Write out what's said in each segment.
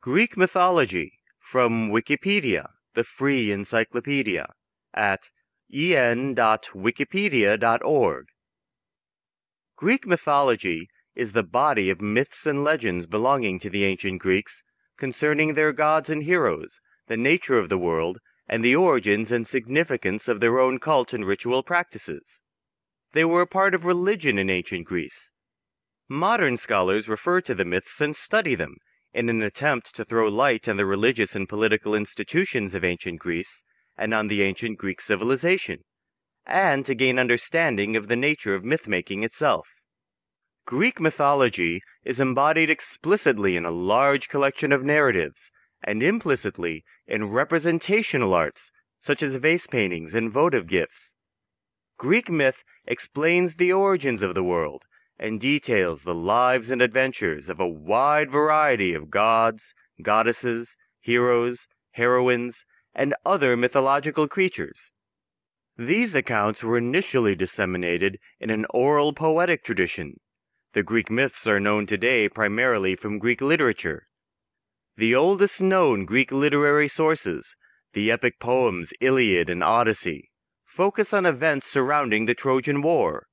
Greek mythology from Wikipedia, the free encyclopedia, at en.wikipedia.org. Greek mythology is the body of myths and legends belonging to the ancient Greeks concerning their gods and heroes, the nature of the world, and the origins and significance of their own cult and ritual practices. They were a part of religion in ancient Greece. Modern scholars refer to the myths and study them in an attempt to throw light on the religious and political institutions of ancient Greece and on the ancient Greek civilization, and to gain understanding of the nature of myth-making itself. Greek mythology is embodied explicitly in a large collection of narratives and implicitly in representational arts such as vase paintings and votive gifts. Greek myth explains the origins of the world and details the lives and adventures of a wide variety of gods, goddesses, heroes, heroines, and other mythological creatures. These accounts were initially disseminated in an oral poetic tradition. The Greek myths are known today primarily from Greek literature. The oldest known Greek literary sources, the epic poems Iliad and Odyssey, focus on events surrounding the Trojan War.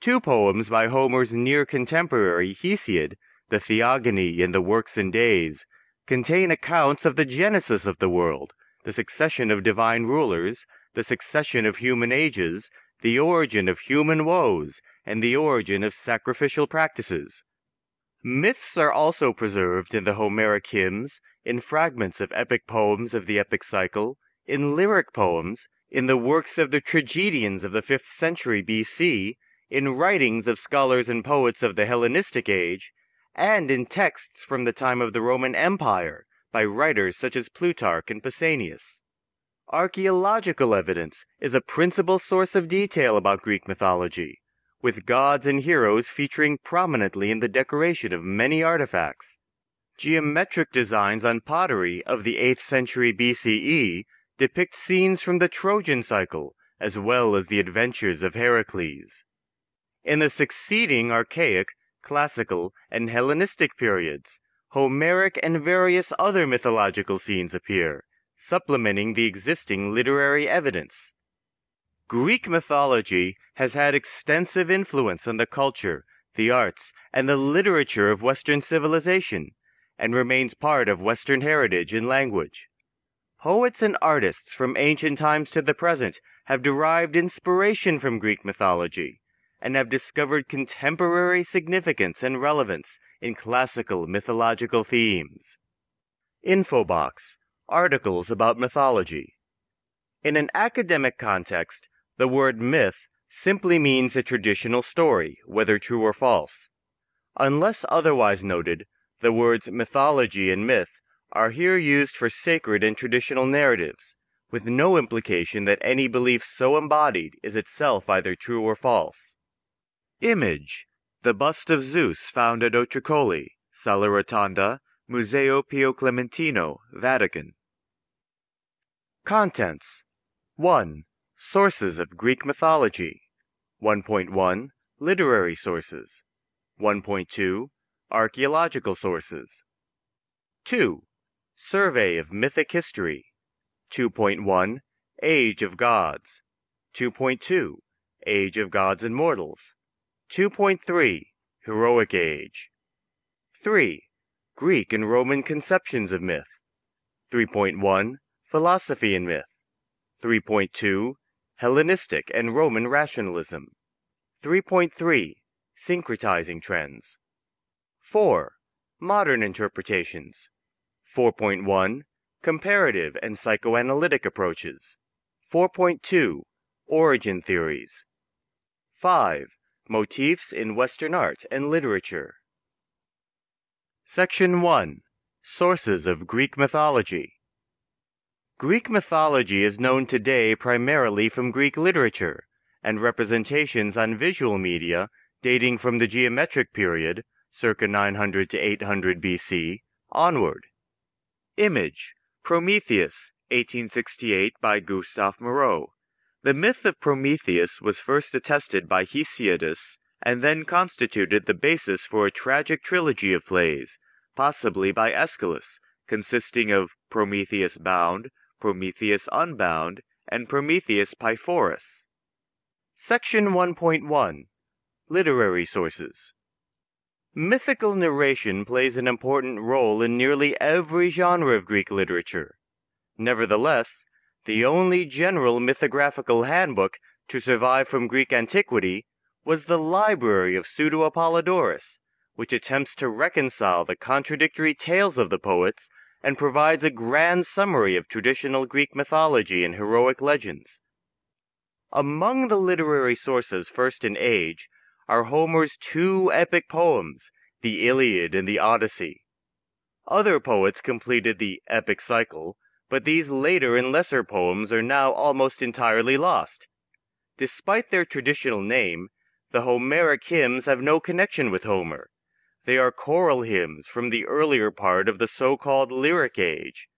Two poems by Homer's near contemporary Hesiod, the Theogony and the Works and Days, contain accounts of the genesis of the world, the succession of divine rulers, the succession of human ages, the origin of human woes, and the origin of sacrificial practices. Myths are also preserved in the Homeric hymns, in fragments of epic poems of the epic cycle, in lyric poems, in the works of the tragedians of the 5th century BC, in writings of scholars and poets of the Hellenistic age, and in texts from the time of the Roman Empire by writers such as Plutarch and Pausanias. Archaeological evidence is a principal source of detail about Greek mythology, with gods and heroes featuring prominently in the decoration of many artifacts. Geometric designs on pottery of the 8th century BCE depict scenes from the Trojan cycle as well as the adventures of Heracles. In the succeeding archaic, classical, and Hellenistic periods, Homeric and various other mythological scenes appear, supplementing the existing literary evidence. Greek mythology has had extensive influence on the culture, the arts, and the literature of Western civilization, and remains part of Western heritage and language. Poets and artists from ancient times to the present have derived inspiration from Greek mythology and have discovered contemporary significance and relevance in classical mythological themes. Infobox Articles about mythology. In an academic context, the word myth simply means a traditional story, whether true or false. Unless otherwise noted, the words mythology and myth are here used for sacred and traditional narratives, with no implication that any belief so embodied is itself either true or false. Image The bust of Zeus found at Otricoli, Sala Rotonda, Museo Pio Clementino, Vatican. Contents 1. Sources of Greek mythology 1.1 Literary sources 1.2 Archaeological sources 2. Survey of Mythic History 2.1 Age of Gods 2.2 Age of Gods and Mortals 2.3 Heroic Age 3. Greek and Roman conceptions of myth 3.1 Philosophy and myth 3.2 Hellenistic and Roman rationalism 3.3 Syncretizing trends 4. Modern interpretations 4.1 Comparative and psychoanalytic approaches 4.2 Origin theories 5. Motifs in Western art and literature Section 1 Sources of Greek mythology Greek mythology is known today primarily from Greek literature and representations on visual media dating from the geometric period, circa 900 to 800 BC, onward. Image Prometheus, 1868 by Gustave Moreau. The myth of Prometheus was first attested by Hesiodus and then constituted the basis for a tragic trilogy of plays, possibly by Aeschylus, consisting of Prometheus Bound, Prometheus Unbound, and Prometheus Pyrphoros. Section 1.1 Literary Sources Mythical narration plays an important role in nearly every genre of Greek literature. Nevertheless, the only general mythographical handbook to survive from Greek antiquity was the Library of Pseudo Apollodorus, which attempts to reconcile the contradictory tales of the poets and provides a grand summary of traditional Greek mythology and heroic legends. Among the literary sources first in age are Homer's two epic poems, the Iliad and the Odyssey. Other poets completed the epic cycle, but these later and lesser poems are now almost entirely lost. Despite their traditional name, the Homeric hymns have no connection with Homer. They are choral hymns from the earlier part of the so-called Lyric Age.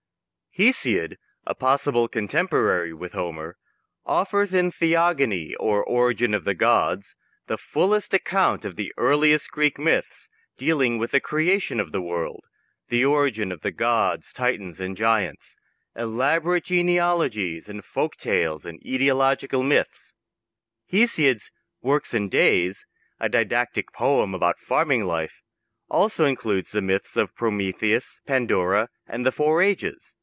Hesiod, a possible contemporary with Homer, offers in Theogony or Origin of the Gods the fullest account of the earliest Greek myths dealing with the creation of the world, the origin of the gods, titans, and giants, elaborate genealogies and folk tales and etiological myths. Hesiod's Works and Days, a didactic poem about farming life, also includes the myths of Prometheus, Pandora, and the Four Ages.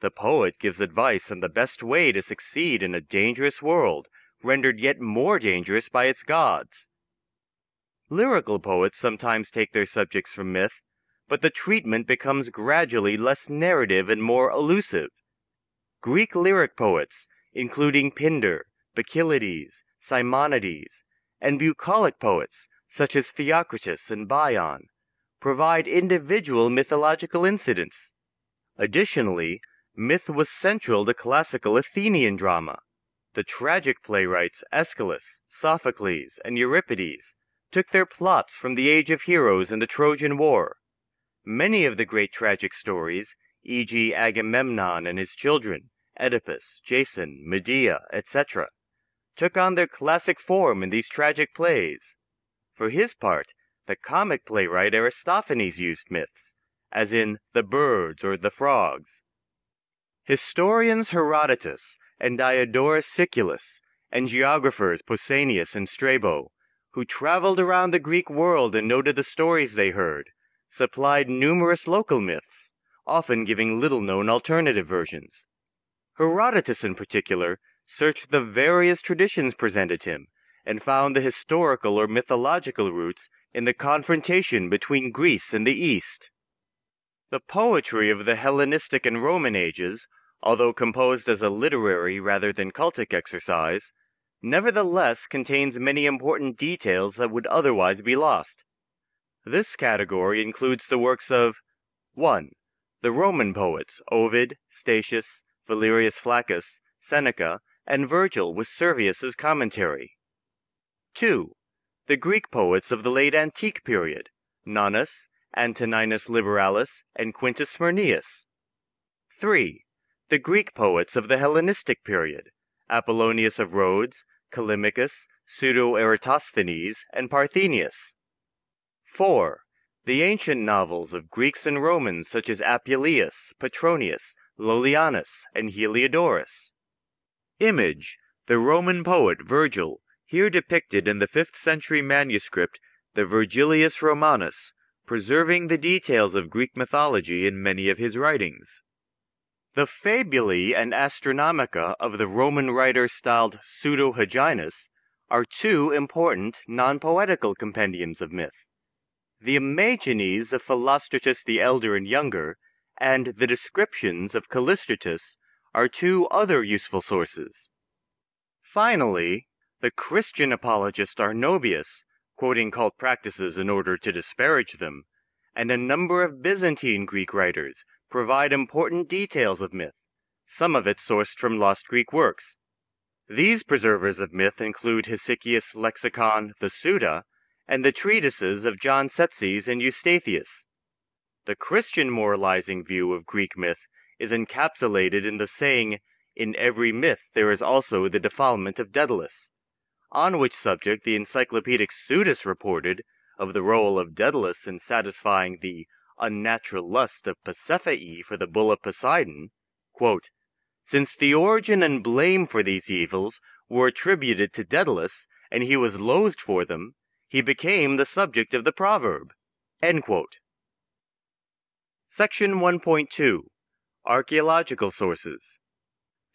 The poet gives advice on the best way to succeed in a dangerous world, rendered yet more dangerous by its gods. Lyrical poets sometimes take their subjects from myth, but the treatment becomes gradually less narrative and more elusive. Greek lyric poets, including Pindar, Bacchylides, Simonides, and bucolic poets such as Theocritus and Bion, provide individual mythological incidents. Additionally, myth was central to classical Athenian drama. The tragic playwrights Aeschylus, Sophocles, and Euripides took their plots from the Age of Heroes and the Trojan War. Many of the great tragic stories, e.g., Agamemnon and his children, Oedipus, Jason, Medea, etc., took on their classic form in these tragic plays. For his part, the comic playwright Aristophanes used myths, as in the birds or the frogs. Historians Herodotus and Diodorus Siculus, and geographers Pausanias and Strabo, who traveled around the Greek world and noted the stories they heard, supplied numerous local myths, often giving little known alternative versions. Herodotus, in particular, searched the various traditions presented him and found the historical or mythological roots in the confrontation between Greece and the East. The poetry of the Hellenistic and Roman ages, although composed as a literary rather than cultic exercise, nevertheless contains many important details that would otherwise be lost. This category includes the works of 1. The Roman poets Ovid, Statius, Valerius Flaccus, Seneca, and Virgil with Servius's commentary. 2 the Greek poets of the late antique period, Nonnus, Antoninus Liberalis, and Quintus Smyrnæus. 3. The Greek poets of the Hellenistic period, Apollonius of Rhodes, Callimachus, Pseudo Eratosthenes, and Parthenius. 4. The ancient novels of Greeks and Romans such as Apuleius, Petronius, Lollianus, and Heliodorus. Image, the Roman poet Virgil, here depicted in the 5th century manuscript, the Virgilius Romanus, preserving the details of Greek mythology in many of his writings. The Fabulae and Astronomica of the Roman writer styled Pseudo Hyginus are two important non poetical compendiums of myth. The Imagines of Philostratus the Elder and Younger, and the descriptions of Callistratus are two other useful sources. Finally, the Christian apologist Arnobius, quoting cult practices in order to disparage them, and a number of Byzantine Greek writers provide important details of myth, some of it sourced from lost Greek works. These preservers of myth include Hesychius' lexicon, the Suda, and the treatises of John Tzetzes and Eustathius. The Christian moralizing view of Greek myth is encapsulated in the saying, In every myth there is also the defilement of Daedalus on which subject the encyclopedic Suidas reported of the role of Daedalus in satisfying the unnatural lust of Pasiphae for the bull of Poseidon, quote, Since the origin and blame for these evils were attributed to Daedalus, and he was loathed for them, he became the subject of the proverb. Section 1.2 Archaeological Sources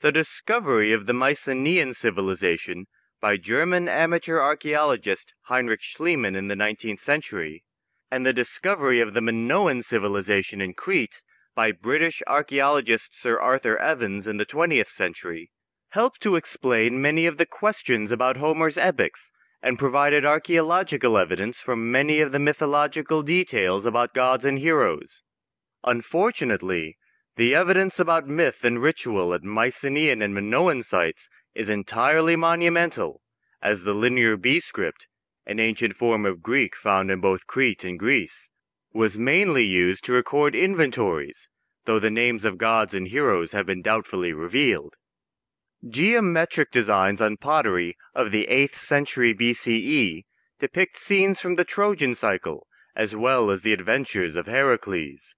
The discovery of the Mycenaean civilization by German amateur archaeologist Heinrich Schliemann in the 19th century, and the discovery of the Minoan civilization in Crete by British archaeologist Sir Arthur Evans in the 20th century, helped to explain many of the questions about Homer's epics and provided archaeological evidence for many of the mythological details about gods and heroes. Unfortunately, the evidence about myth and ritual at Mycenaean and Minoan sites is entirely monumental, as the Linear B script, an ancient form of Greek found in both Crete and Greece, was mainly used to record inventories, though the names of gods and heroes have been doubtfully revealed. Geometric designs on pottery of the 8th century BCE depict scenes from the Trojan cycle, as well as the adventures of Heracles.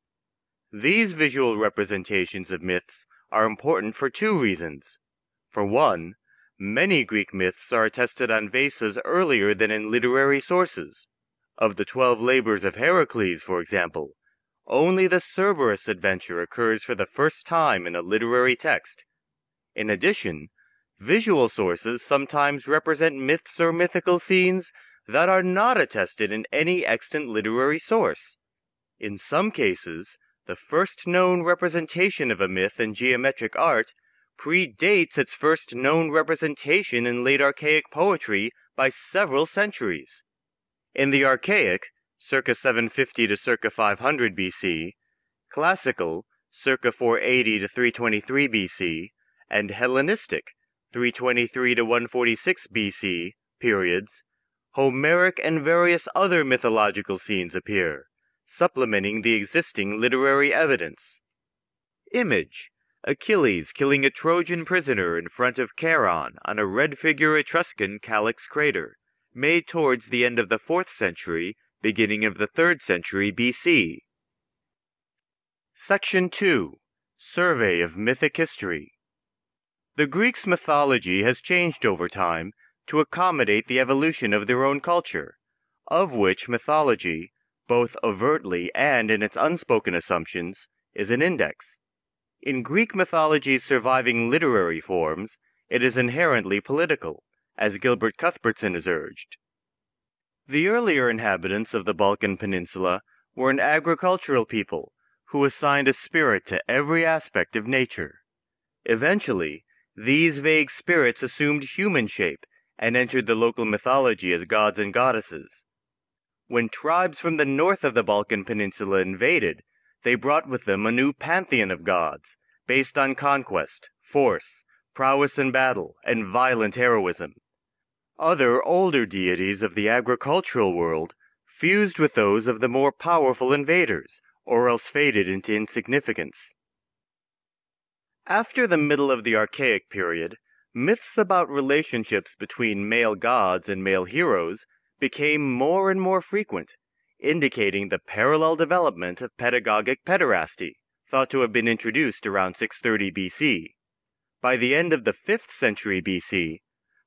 These visual representations of myths are important for two reasons. For one, many Greek myths are attested on vases earlier than in literary sources. Of the twelve labors of Heracles, for example, only the Cerberus adventure occurs for the first time in a literary text, in addition, visual sources sometimes represent myths or mythical scenes that are not attested in any extant literary source. In some cases, the first known representation of a myth in geometric art predates its first known representation in late archaic poetry by several centuries. In the archaic, circa 750 to circa 500 BC, classical, circa 480 to 323 BC, and Hellenistic 323 to 146 BC periods, Homeric and various other mythological scenes appear, supplementing the existing literary evidence. Image Achilles killing a Trojan prisoner in front of Charon on a red figure Etruscan calyx crater, made towards the end of the 4th century, beginning of the 3rd century BC. Section 2 Survey of Mythic History the Greeks' mythology has changed over time to accommodate the evolution of their own culture, of which mythology, both overtly and in its unspoken assumptions, is an index. In Greek mythology's surviving literary forms, it is inherently political, as Gilbert Cuthbertson has urged. The earlier inhabitants of the Balkan Peninsula were an agricultural people who assigned a spirit to every aspect of nature. Eventually, these vague spirits assumed human shape and entered the local mythology as gods and goddesses. When tribes from the north of the Balkan Peninsula invaded, they brought with them a new pantheon of gods, based on conquest, force, prowess in battle, and violent heroism. Other older deities of the agricultural world fused with those of the more powerful invaders, or else faded into insignificance. After the middle of the Archaic period, myths about relationships between male gods and male heroes became more and more frequent, indicating the parallel development of pedagogic pederasty, thought to have been introduced around 630 BC. By the end of the 5th century BC,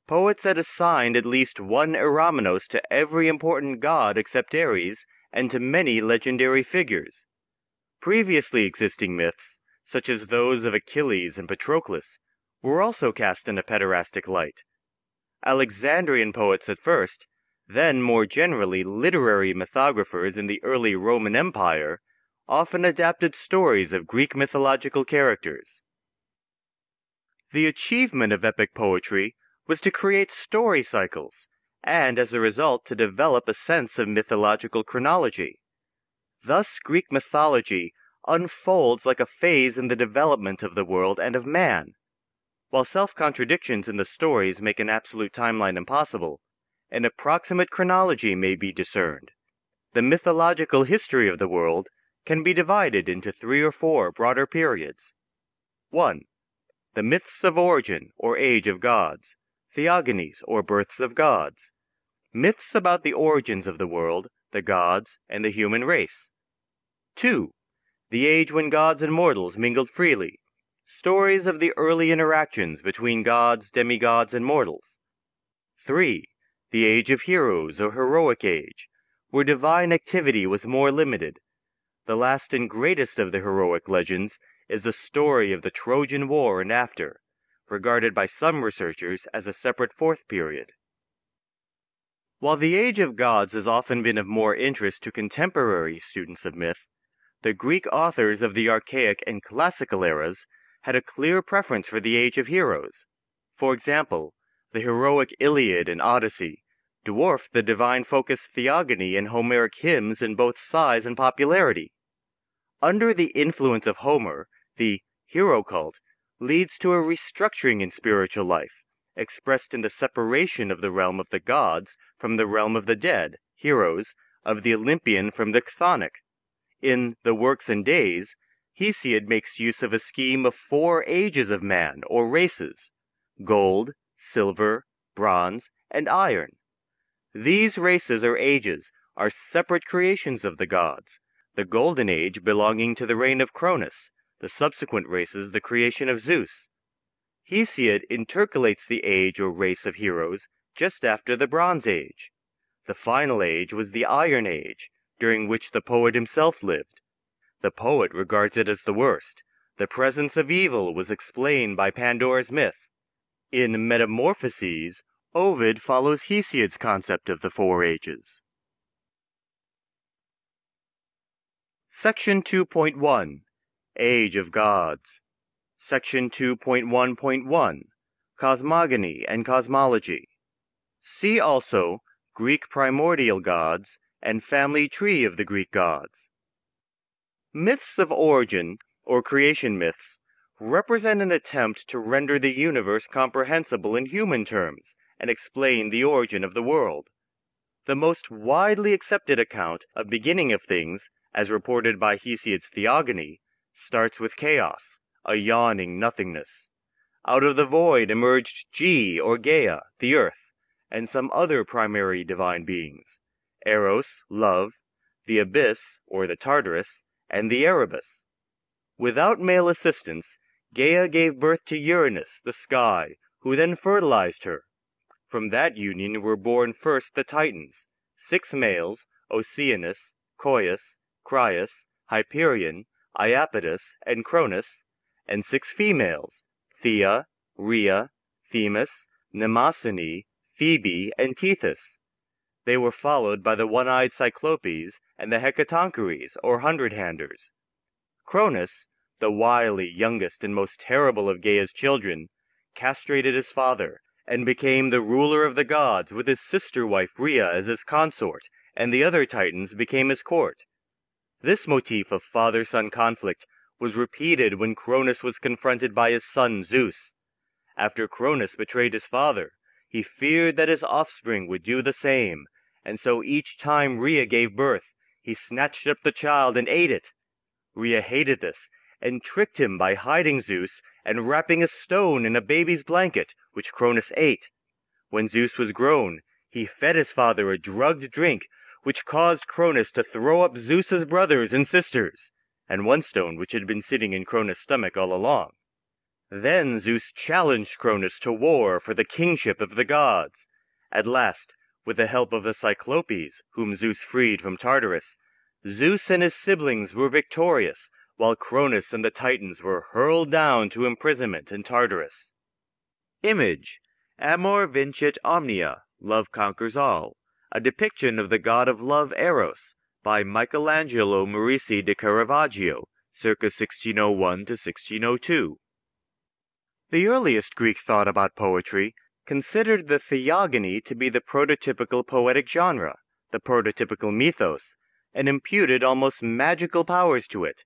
poets had assigned at least one Eromenos to every important god except Ares, and to many legendary figures. Previously existing myths, such as those of Achilles and Patroclus, were also cast in a pederastic light. Alexandrian poets at first, then more generally literary mythographers in the early Roman Empire, often adapted stories of Greek mythological characters. The achievement of epic poetry was to create story cycles, and as a result to develop a sense of mythological chronology. Thus Greek mythology unfolds like a phase in the development of the world and of man. While self contradictions in the stories make an absolute timeline impossible, an approximate chronology may be discerned. The mythological history of the world can be divided into three or four broader periods. 1. The myths of origin or age of gods, theogonies or births of gods. Myths about the origins of the world, the gods, and the human race. 2. The age when gods and mortals mingled freely. Stories of the early interactions between gods, demigods, and mortals. 3. The age of heroes or heroic age, where divine activity was more limited. The last and greatest of the heroic legends is the story of the Trojan War and after, regarded by some researchers as a separate fourth period. While the Age of Gods has often been of more interest to contemporary students of myth, the Greek authors of the archaic and classical eras had a clear preference for the Age of Heroes. For example, the heroic Iliad and Odyssey dwarfed the divine focused theogony and Homeric hymns in both size and popularity. Under the influence of Homer, the hero cult leads to a restructuring in spiritual life, expressed in the separation of the realm of the gods from the realm of the dead, heroes, of the Olympian from the chthonic. In The Works and Days, Hesiod makes use of a scheme of four ages of man, or races gold, silver, bronze, and iron. These races or ages are separate creations of the gods, the Golden Age belonging to the reign of Cronus, the subsequent races the creation of Zeus. Hesiod intercalates the age or race of heroes just after the Bronze Age. The final age was the Iron Age, during which the poet himself lived. The poet regards it as the worst. The presence of evil was explained by Pandora's myth. In Metamorphoses, Ovid follows Hesiod's concept of the four ages. Section 2.1 Age of Gods Section 2.1.1 Cosmogony and Cosmology See also Greek primordial gods and family tree of the Greek gods. Myths of origin, or creation myths, represent an attempt to render the universe comprehensible in human terms and explain the origin of the world. The most widely accepted account of beginning of things, as reported by Hesiod's Theogony, starts with chaos, a yawning nothingness. Out of the void emerged Ge or Gaia, the earth, and some other primary divine beings, Eros, love, the abyss or the Tartarus, and the Erebus. Without male assistance, Gaia gave birth to Uranus, the sky, who then fertilized her, from that union were born first the Titans, six males, Oceanus, Coeus, Crius, Hyperion, Iapetus, and Cronus, and six females, Thea, Rhea, Themis, Mnemosyne, Phoebe, and Tethys. They were followed by the one-eyed Cyclopes and the Hecatoncheires, or hundred-handers. Cronus, the wily, youngest, and most terrible of Gaia's children, castrated his father, and became the ruler of the gods with his sister wife Rhea as his consort, and the other Titans became his court. This motif of father son conflict was repeated when Cronus was confronted by his son Zeus. After Cronus betrayed his father, he feared that his offspring would do the same, and so each time Rhea gave birth, he snatched up the child and ate it. Rhea hated this, and tricked him by hiding Zeus and wrapping a stone in a baby's blanket, which Cronus ate. When Zeus was grown, he fed his father a drugged drink, which caused Cronus to throw up Zeus's brothers and sisters, and one stone which had been sitting in Cronus' stomach all along. Then Zeus challenged Cronus to war for the kingship of the gods. At last, with the help of the Cyclopes, whom Zeus freed from Tartarus, Zeus and his siblings were victorious, while Cronus and the Titans were hurled down to imprisonment in Tartarus. Image Amor vincit omnia, Love conquers all, a depiction of the god of love Eros by Michelangelo Merisi de Caravaggio, circa 1601 to 1602. The earliest Greek thought about poetry considered the theogony to be the prototypical poetic genre, the prototypical mythos, and imputed almost magical powers to it.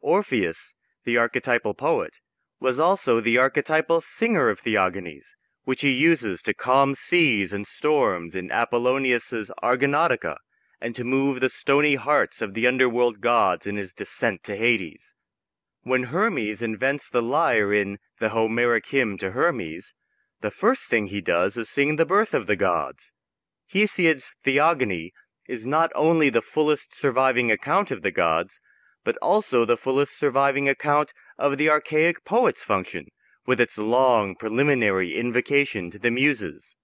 Orpheus, the archetypal poet, was also the archetypal singer of theogonies, which he uses to calm seas and storms in Apollonius's Argonautica, and to move the stony hearts of the underworld gods in his descent to Hades. When Hermes invents the lyre in the Homeric hymn to Hermes, the first thing he does is sing the birth of the gods. Hesiod's Theogony is not only the fullest surviving account of the gods, but also the fullest surviving account of the archaic poet's function, with its long preliminary invocation to the Muses.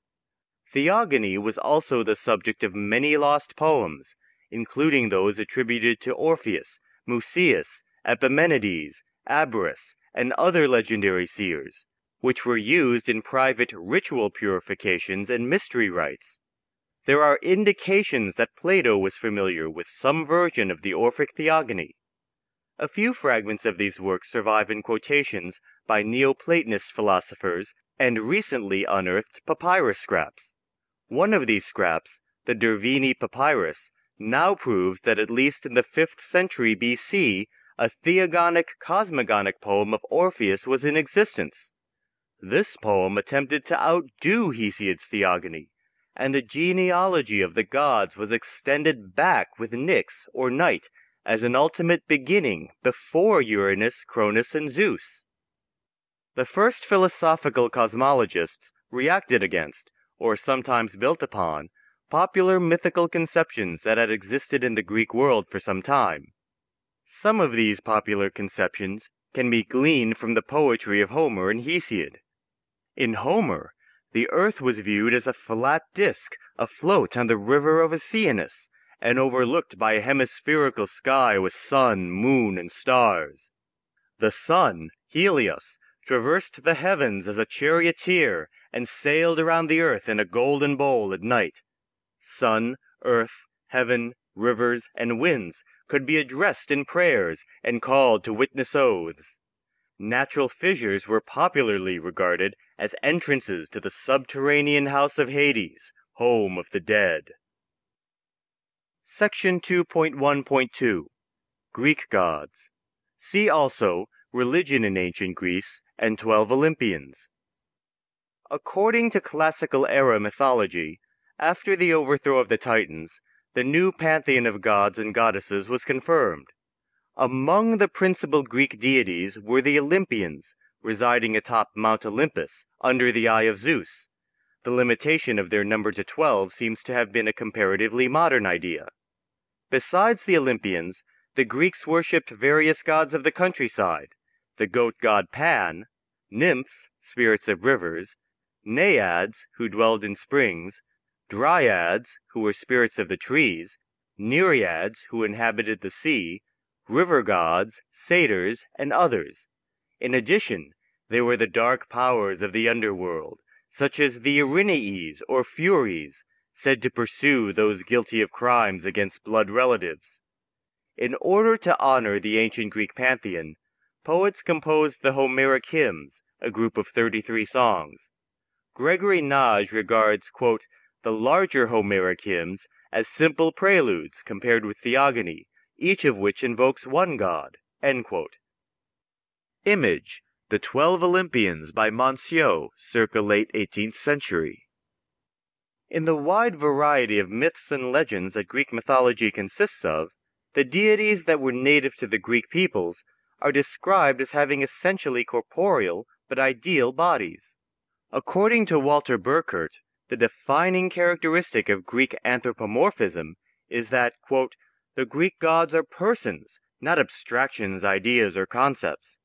Theogony was also the subject of many lost poems, including those attributed to Orpheus, Musaeus, Epimenides, Abaris, and other legendary seers, which were used in private ritual purifications and mystery rites. There are indications that Plato was familiar with some version of the Orphic Theogony. A few fragments of these works survive in quotations by Neoplatonist philosophers and recently unearthed papyrus scraps. One of these scraps, the Derveni Papyrus, now proves that at least in the 5th century BC, a theogonic cosmogonic poem of Orpheus was in existence. This poem attempted to outdo Hesiod's Theogony, and the genealogy of the gods was extended back with Nyx or night as an ultimate beginning before Uranus, Cronus, and Zeus. The first philosophical cosmologists reacted against, or sometimes built upon, popular mythical conceptions that had existed in the Greek world for some time. Some of these popular conceptions can be gleaned from the poetry of Homer and Hesiod. In Homer, the earth was viewed as a flat disk afloat on the river of Oceanus, and overlooked by a hemispherical sky with sun, moon, and stars. The sun, Helios, traversed the heavens as a charioteer and sailed around the earth in a golden bowl at night. Sun, earth, heaven, rivers, and winds could be addressed in prayers and called to witness oaths. Natural fissures were popularly regarded as entrances to the subterranean house of Hades, home of the dead. Section 2.1.2 Greek Gods. See also Religion in Ancient Greece and Twelve Olympians. According to classical era mythology, after the overthrow of the Titans, the new pantheon of gods and goddesses was confirmed. Among the principal Greek deities were the Olympians, residing atop Mount Olympus, under the eye of Zeus. The limitation of their number to twelve seems to have been a comparatively modern idea. Besides the Olympians, the Greeks worshipped various gods of the countryside, the goat god Pan, nymphs, spirits of rivers, naiads, who dwelled in springs, dryads, who were spirits of the trees, nereids, who inhabited the sea, river gods, satyrs, and others. In addition, there were the dark powers of the underworld, such as the Erinyes or Furies, said to pursue those guilty of crimes against blood relatives. In order to honor the ancient Greek pantheon, poets composed the Homeric hymns, a group of 33 songs. Gregory Nagy regards, quote, the larger Homeric hymns as simple preludes compared with Theogony, each of which invokes one god. Image The Twelve Olympians by Monsiau, circa late 18th century. In the wide variety of myths and legends that Greek mythology consists of, the deities that were native to the Greek peoples are described as having essentially corporeal but ideal bodies. According to Walter Burkert, the defining characteristic of Greek anthropomorphism is that, quote, the Greek gods are persons, not abstractions, ideas, or concepts.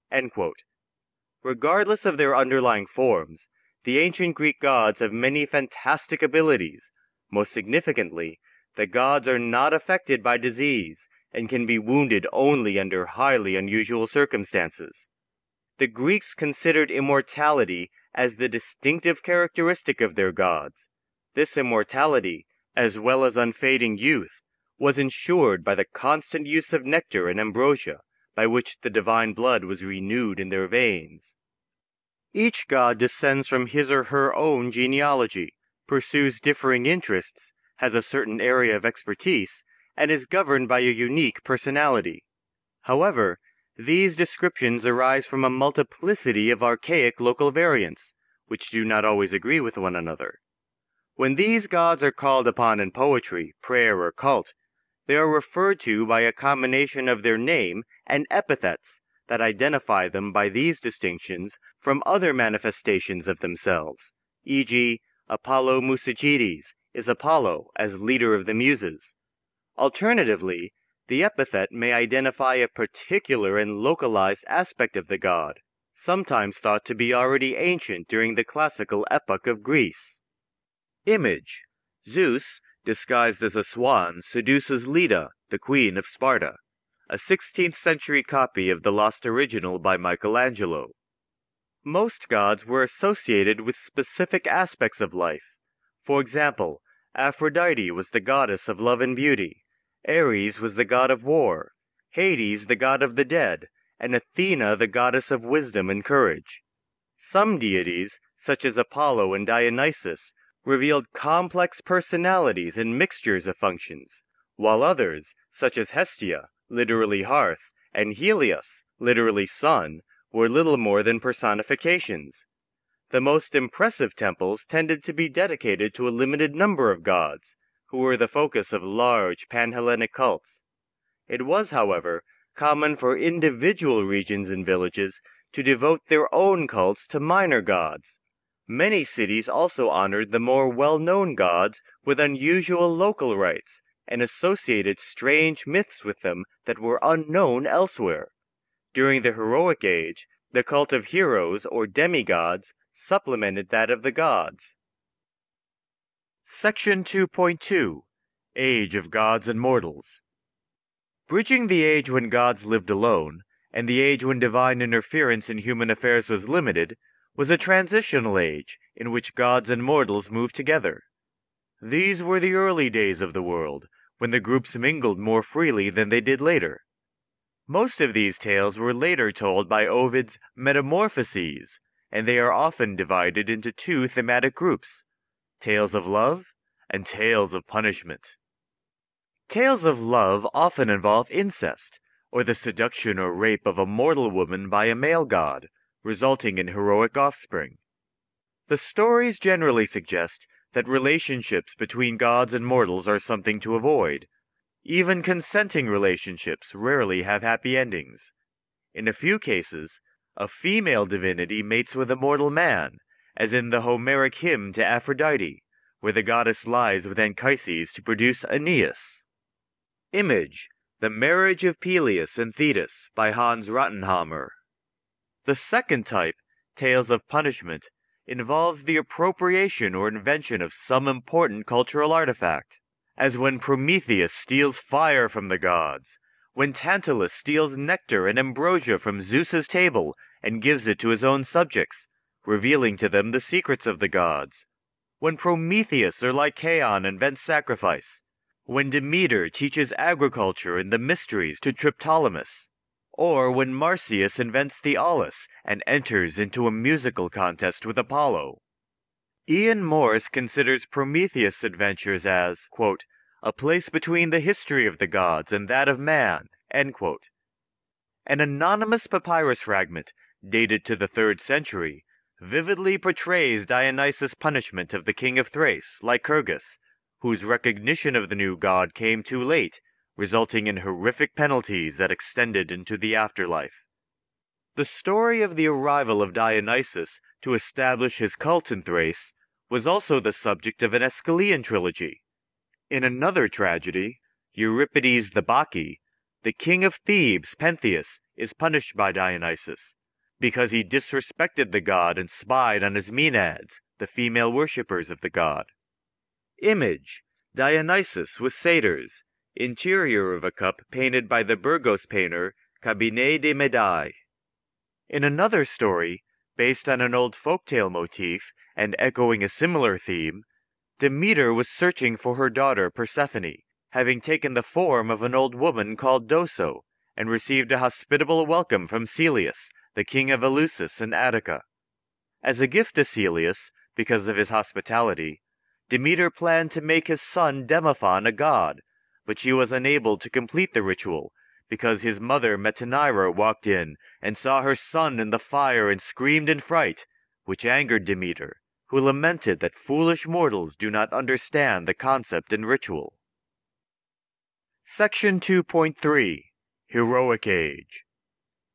Regardless of their underlying forms, the ancient Greek gods have many fantastic abilities. Most significantly, the gods are not affected by disease and can be wounded only under highly unusual circumstances. The Greeks considered immortality as the distinctive characteristic of their gods. This immortality, as well as unfading youth, was ensured by the constant use of nectar and ambrosia, by which the divine blood was renewed in their veins. Each god descends from his or her own genealogy, pursues differing interests, has a certain area of expertise, and is governed by a unique personality. However, these descriptions arise from a multiplicity of archaic local variants, which do not always agree with one another. When these gods are called upon in poetry, prayer, or cult, they are referred to by a combination of their name and epithets that identify them by these distinctions from other manifestations of themselves, e.g., Apollo Musagetes is Apollo as leader of the Muses. Alternatively, The epithet may identify a particular and localized aspect of the god, sometimes thought to be already ancient during the classical epoch of Greece. Image Zeus, disguised as a swan, seduces Leda, the queen of Sparta, a 16th century copy of the lost original by Michelangelo. Most gods were associated with specific aspects of life. For example, Aphrodite was the goddess of love and beauty, Ares was the god of war, Hades the god of the dead, and Athena the goddess of wisdom and courage. Some deities, such as Apollo and Dionysus, revealed complex personalities and mixtures of functions, while others, such as Hestia, literally hearth, and Helios, literally sun, were little more than personifications. The most impressive temples tended to be dedicated to a limited number of gods, who were the focus of large Panhellenic cults. It was, however, common for individual regions and villages to devote their own cults to minor gods. Many cities also honored the more well-known gods with unusual local rites and associated strange myths with them that were unknown elsewhere. During the heroic age, the cult of heroes or demigods supplemented that of the gods. Section 2.2 Age of Gods and Mortals Bridging the age when gods lived alone, and the age when divine interference in human affairs was limited, was a transitional age in which gods and mortals moved together. These were the early days of the world, when the groups mingled more freely than they did later. Most of these tales were later told by Ovid's Metamorphoses, and they are often divided into two thematic groups tales of love and tales of punishment. Tales of love often involve incest, or the seduction or rape of a mortal woman by a male god, resulting in heroic offspring. The stories generally suggest that relationships between gods and mortals are something to avoid. Even consenting relationships rarely have happy endings. In a few cases, a female divinity mates with a mortal man, as in the Homeric hymn to Aphrodite, where the goddess lies with Anchises to produce Aeneas. Image The Marriage of Peleus and Thetis by Hans Rottenhammer. The second type, Tales of Punishment, involves the appropriation or invention of some important cultural artifact, as when Prometheus steals fire from the gods, when Tantalus steals nectar and ambrosia from Zeus's table and gives it to his own subjects, revealing to them the secrets of the gods, when Prometheus or Lycaon invents sacrifice, when Demeter teaches agriculture and the mysteries to Triptolemus, or when Marsyas invents the aulos and enters into a musical contest with Apollo. Ian Morris considers Prometheus' adventures as, quote, a place between the history of the gods and that of man. An anonymous papyrus fragment, dated to the third century, vividly portrays Dionysus' punishment of the king of Thrace, Lycurgus, whose recognition of the new god came too late, resulting in horrific penalties that extended into the afterlife. The story of the arrival of Dionysus to establish his cult in Thrace was also the subject of an Aeschylean trilogy. In another tragedy, Euripides the Bacchae, the king of Thebes, Pentheus, is punished by Dionysus, because he disrespected the god and spied on his Maenads, the female worshippers of the god. Image Dionysus with satyrs, interior of a cup painted by the Brygos painter Cabinet de Médailles. In another story, based on an old folktale motif and echoing a similar theme, Demeter was searching for her daughter Persephone, having taken the form of an old woman called Doso, and received a hospitable welcome from Celeus, the king of Eleusis and Attica. As a gift to Celeus, because of his hospitality, Demeter planned to make his son Demophon a god, but she was unable to complete the ritual because his mother Metanira walked in and saw her son in the fire and screamed in fright, which angered Demeter, who lamented that foolish mortals do not understand the concept in ritual. Section 2.3 Heroic Age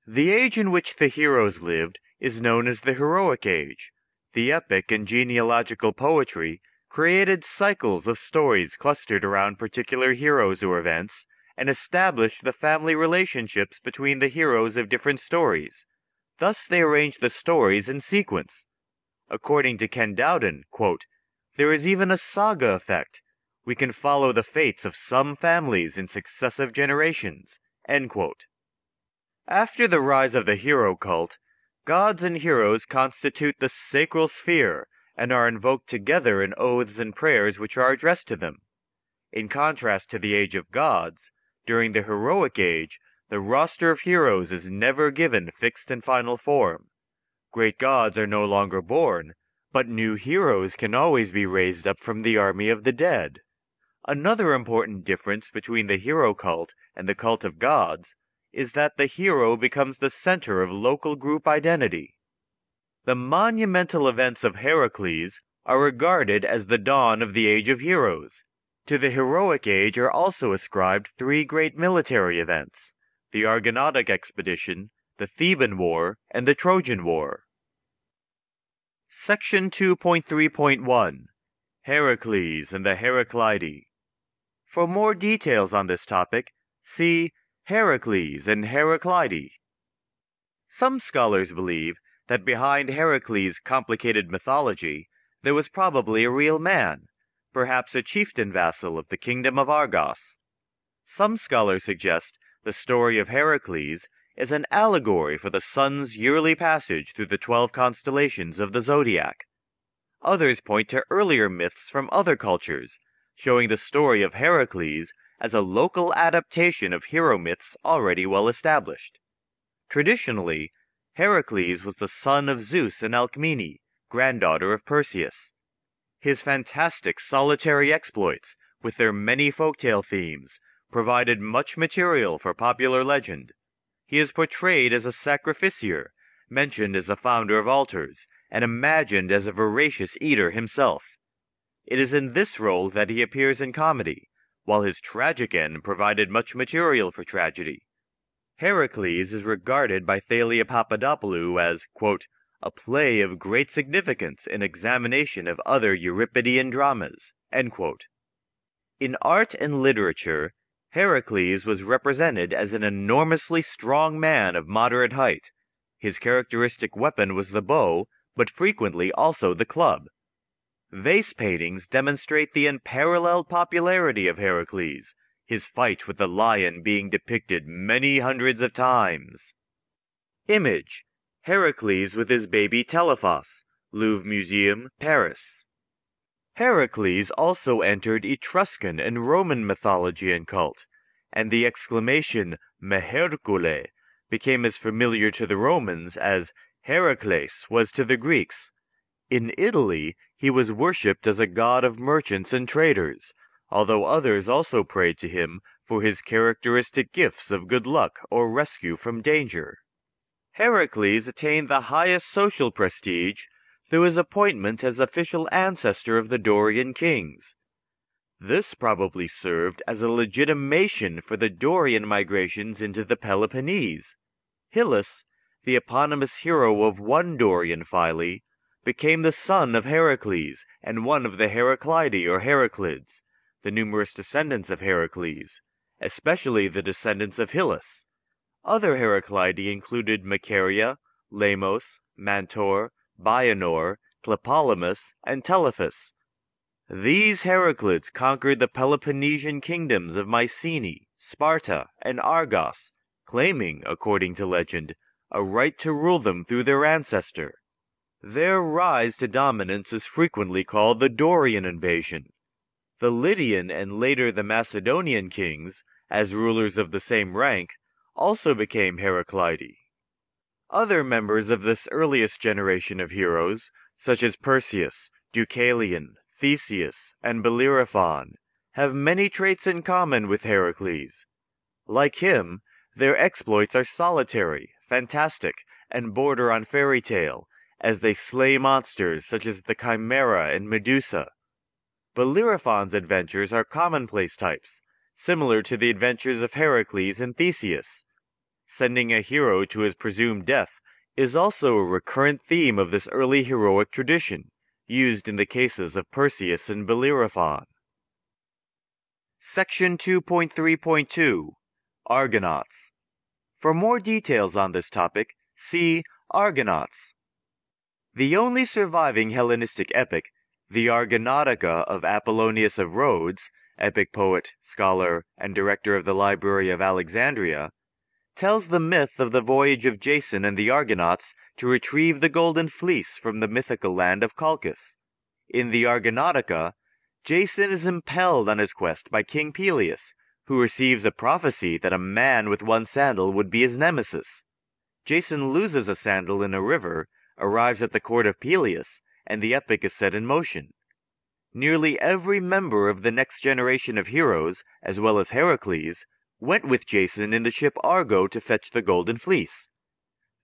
the age in which the heroes lived is known as the Heroic Age. The epic and genealogical poetry created cycles of stories clustered around particular heroes or events, and established the family relationships between the heroes of different stories. Thus they arranged the stories in sequence. According to Ken Dowden, quote, there is even a saga effect. We can follow the fates of some families in successive generations. After the rise of the hero cult, gods and heroes constitute the sacral sphere and are invoked together in oaths and prayers which are addressed to them. In contrast to the age of gods, during the heroic age, the roster of heroes is never given fixed and final form. Great gods are no longer born, but new heroes can always be raised up from the army of the dead. Another important difference between the hero cult and the cult of gods is that the hero becomes the center of local group identity. The monumental events of Heracles are regarded as the dawn of the Age of Heroes. To the heroic age are also ascribed three great military events the Argonautic expedition, the Theban War, and the Trojan War. Section 2.3.1 Heracles and the Heraclidae for more details on this topic, see Heracles and Heraclidae. Some scholars believe that behind Heracles' complicated mythology there was probably a real man, perhaps a chieftain vassal of the kingdom of Argos. Some scholars suggest the story of Heracles is an allegory for the sun's yearly passage through the twelve constellations of the zodiac. Others point to earlier myths from other cultures, showing the story of Heracles as a local adaptation of hero myths already well established. Traditionally, Heracles was the son of Zeus and Alcmene, granddaughter of Perseus. His fantastic solitary exploits, with their many folktale themes, provided much material for popular legend. He is portrayed as a sacrificier, mentioned as a founder of altars, and imagined as a voracious eater himself. It is in this role that he appears in comedy, while his tragic end provided much material for tragedy. Heracles is regarded by Thalia Papadopoulou as, a play of great significance in examination of other Euripidean dramas. In art and literature, Heracles was represented as an enormously strong man of moderate height. His characteristic weapon was the bow, but frequently also the club. Vase paintings demonstrate the unparalleled popularity of Heracles, his fight with the lion being depicted many hundreds of times. Image Heracles with his baby Telephos, Louvre Museum, Paris. Heracles also entered Etruscan and Roman mythology and cult, and the exclamation Me Hercule became as familiar to the Romans as Heracles was to the Greeks. In Italy, he was worshipped as a god of merchants and traders, although others also prayed to him for his characteristic gifts of good luck or rescue from danger. Heracles attained the highest social prestige through his appointment as official ancestor of the Dorian kings. This probably served as a legitimation for the Dorian migrations into the Peloponnese. Hyllus, the eponymous hero of one Dorian phyle, became the son of Heracles and one of the Heraclidae or Heraclids, the numerous descendants of Heracles, especially the descendants of Hyllus. Other Heraclidae included Macaria, Lamos, Mantor, Bianor, Tlepolemus, and Telephus. These Heraclids conquered the Peloponnesian kingdoms of Mycenae, Sparta, and Argos, claiming, according to legend, a right to rule them through their ancestor. Their rise to dominance is frequently called the Dorian invasion. The Lydian and later the Macedonian kings, as rulers of the same rank, also became Heraclidae. Other members of this earliest generation of heroes, such as Perseus, Deucalion, Theseus, and Bellerophon, have many traits in common with Heracles. Like him, their exploits are solitary, fantastic, and border on fairy tale, as they slay monsters such as the Chimera and Medusa. Bellerophon's adventures are commonplace types, similar to the adventures of Heracles and Theseus. Sending a hero to his presumed death is also a recurrent theme of this early heroic tradition, used in the cases of Perseus and Bellerophon. Section 2.3.2 Argonauts. For more details on this topic, see Argonauts. The only surviving Hellenistic epic, the Argonautica of Apollonius of Rhodes, epic poet, scholar, and director of the Library of Alexandria, tells the myth of the voyage of Jason and the Argonauts to retrieve the Golden Fleece from the mythical land of Colchis. In the Argonautica, Jason is impelled on his quest by King Pelias, who receives a prophecy that a man with one sandal would be his nemesis. Jason loses a sandal in a river arrives at the court of Pelias, and the epic is set in motion. Nearly every member of the next generation of heroes, as well as Heracles, went with Jason in the ship Argo to fetch the Golden Fleece.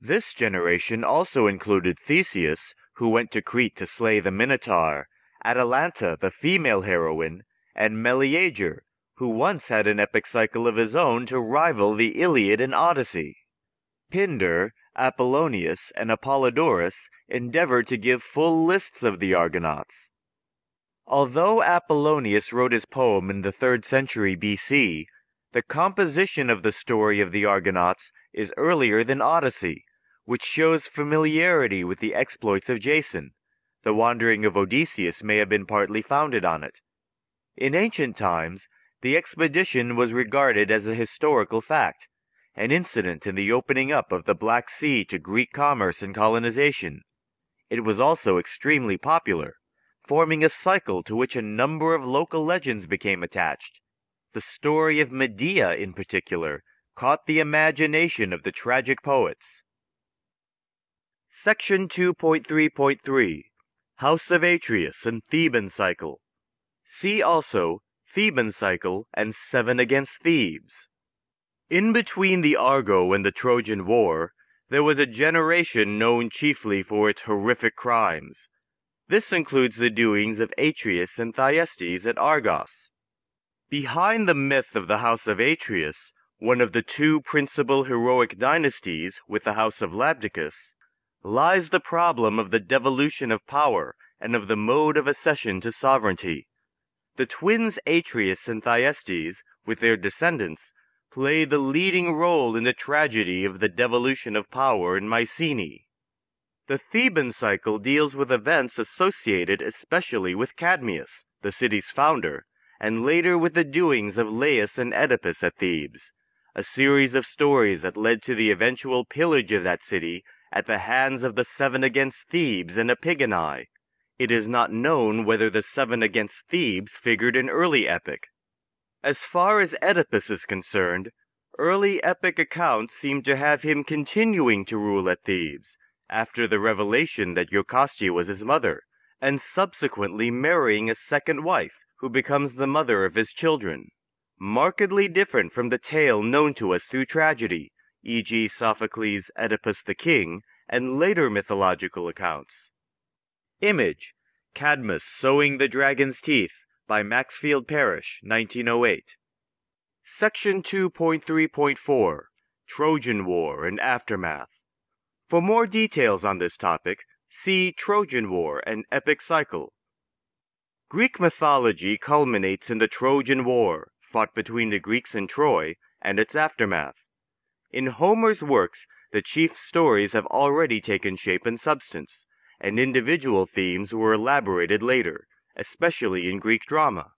This generation also included Theseus, who went to Crete to slay the Minotaur, Atalanta, the female heroine, and Meleager, who once had an epic cycle of his own to rival the Iliad and Odyssey. Pindar, Apollonius, and Apollodorus endeavored to give full lists of the Argonauts. Although Apollonius wrote his poem in the 3rd century BC, the composition of the story of the Argonauts is earlier than Odyssey, which shows familiarity with the exploits of Jason. The wandering of Odysseus may have been partly founded on it. In ancient times, the expedition was regarded as a historical fact, an incident in the opening up of the Black Sea to Greek commerce and colonization. It was also extremely popular, forming a cycle to which a number of local legends became attached. The story of Medea, in particular, caught the imagination of the tragic poets. Section 2.3.3 House of Atreus and Theban Cycle. See also Theban Cycle and Seven Against Thebes. In between the Argo and the Trojan War, there was a generation known chiefly for its horrific crimes. This includes the doings of Atreus and Thyestes at Argos. Behind the myth of the House of Atreus, one of the two principal heroic dynasties with the House of Labdacus, lies the problem of the devolution of power and of the mode of accession to sovereignty. The twins Atreus and Thyestes, with their descendants, play the leading role in the tragedy of the devolution of power in Mycenae. The Theban cycle deals with events associated especially with Cadmus, the city's founder, and later with the doings of Laius and Oedipus at Thebes, a series of stories that led to the eventual pillage of that city at the hands of the Seven Against Thebes and Epigoni. It is not known whether the Seven Against Thebes figured in early epic, as far as Oedipus is concerned, early epic accounts seem to have him continuing to rule at Thebes, after the revelation that Jocasta was his mother, and subsequently marrying a second wife, who becomes the mother of his children. Markedly different from the tale known to us through tragedy, e.g., Sophocles' Oedipus the King, and later mythological accounts. Image Cadmus sowing the dragon's teeth, by Maxfield Parrish, 1908. Section 2.3.4 Trojan War and Aftermath. For more details on this topic, see Trojan War and Epic Cycle. Greek mythology culminates in the Trojan War, fought between the Greeks and Troy, and its aftermath. In Homer's works, the chief stories have already taken shape and substance, and individual themes were elaborated later, especially in Greek drama.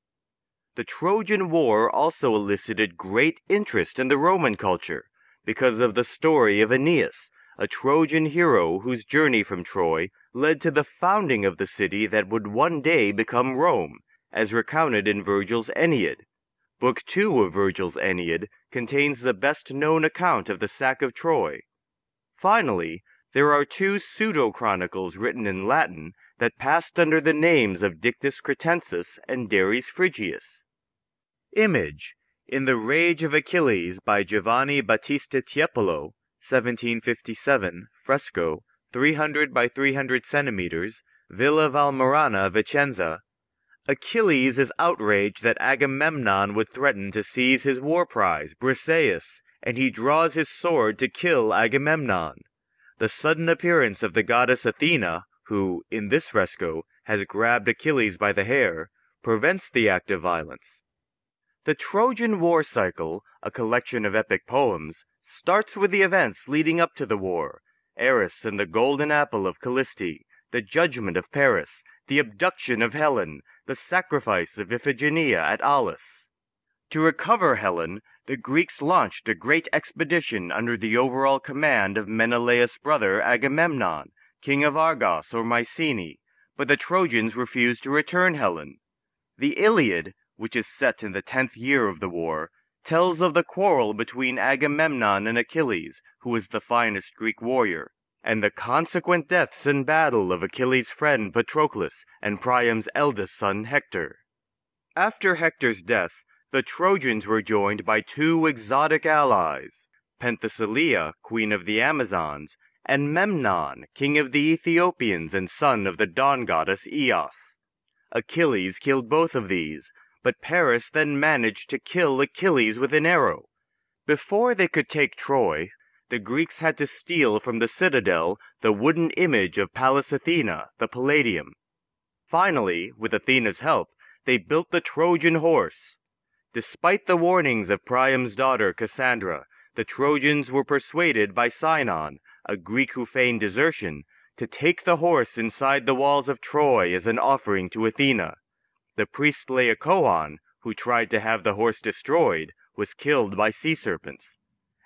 The Trojan War also elicited great interest in the Roman culture because of the story of Aeneas, a Trojan hero whose journey from Troy led to the founding of the city that would one day become Rome, as recounted in Virgil's Aeneid. Book 2 of Virgil's Aeneid contains the best known account of the sack of Troy. Finally, there are two pseudo chronicles written in Latin that passed under the names of Dictys Cretensis and Dares Phrygius. Image in The Rage of Achilles by Giovanni Battista Tiepolo, 1757, fresco, 300 by 300 centimeters, Villa Valmarana, Vicenza. Achilles is outraged that Agamemnon would threaten to seize his war prize, Briseis, and he draws his sword to kill Agamemnon. The sudden appearance of the goddess Athena, who, in this fresco, has grabbed Achilles by the hair, prevents the act of violence. The Trojan War cycle, a collection of epic poems, starts with the events leading up to the war Eris and the golden apple of Kallisti, the judgment of Paris, the abduction of Helen, the sacrifice of Iphigenia at Aulis. To recover Helen, the Greeks launched a great expedition under the overall command of Menelaus' brother Agamemnon, king of Argos or Mycenae, but the Trojans refused to return Helen. The Iliad, which is set in the tenth year of the war, tells of the quarrel between Agamemnon and Achilles, who was the finest Greek warrior, and the consequent deaths in battle of Achilles' friend Patroclus and Priam's eldest son Hector. After Hector's death, the Trojans were joined by two exotic allies, Penthesilea, queen of the Amazons, and Memnon, king of the Ethiopians and son of the dawn goddess Eos. Achilles killed both of these, but Paris then managed to kill Achilles with an arrow. Before they could take Troy, the Greeks had to steal from the citadel the wooden image of Pallas Athena, the Palladium. Finally, with Athena's help, they built the Trojan horse. Despite the warnings of Priam's daughter Cassandra, the Trojans were persuaded by Sinon, a Greek who feigned desertion, to take the horse inside the walls of Troy as an offering to Athena. The priest Laocoon, who tried to have the horse destroyed, was killed by sea serpents.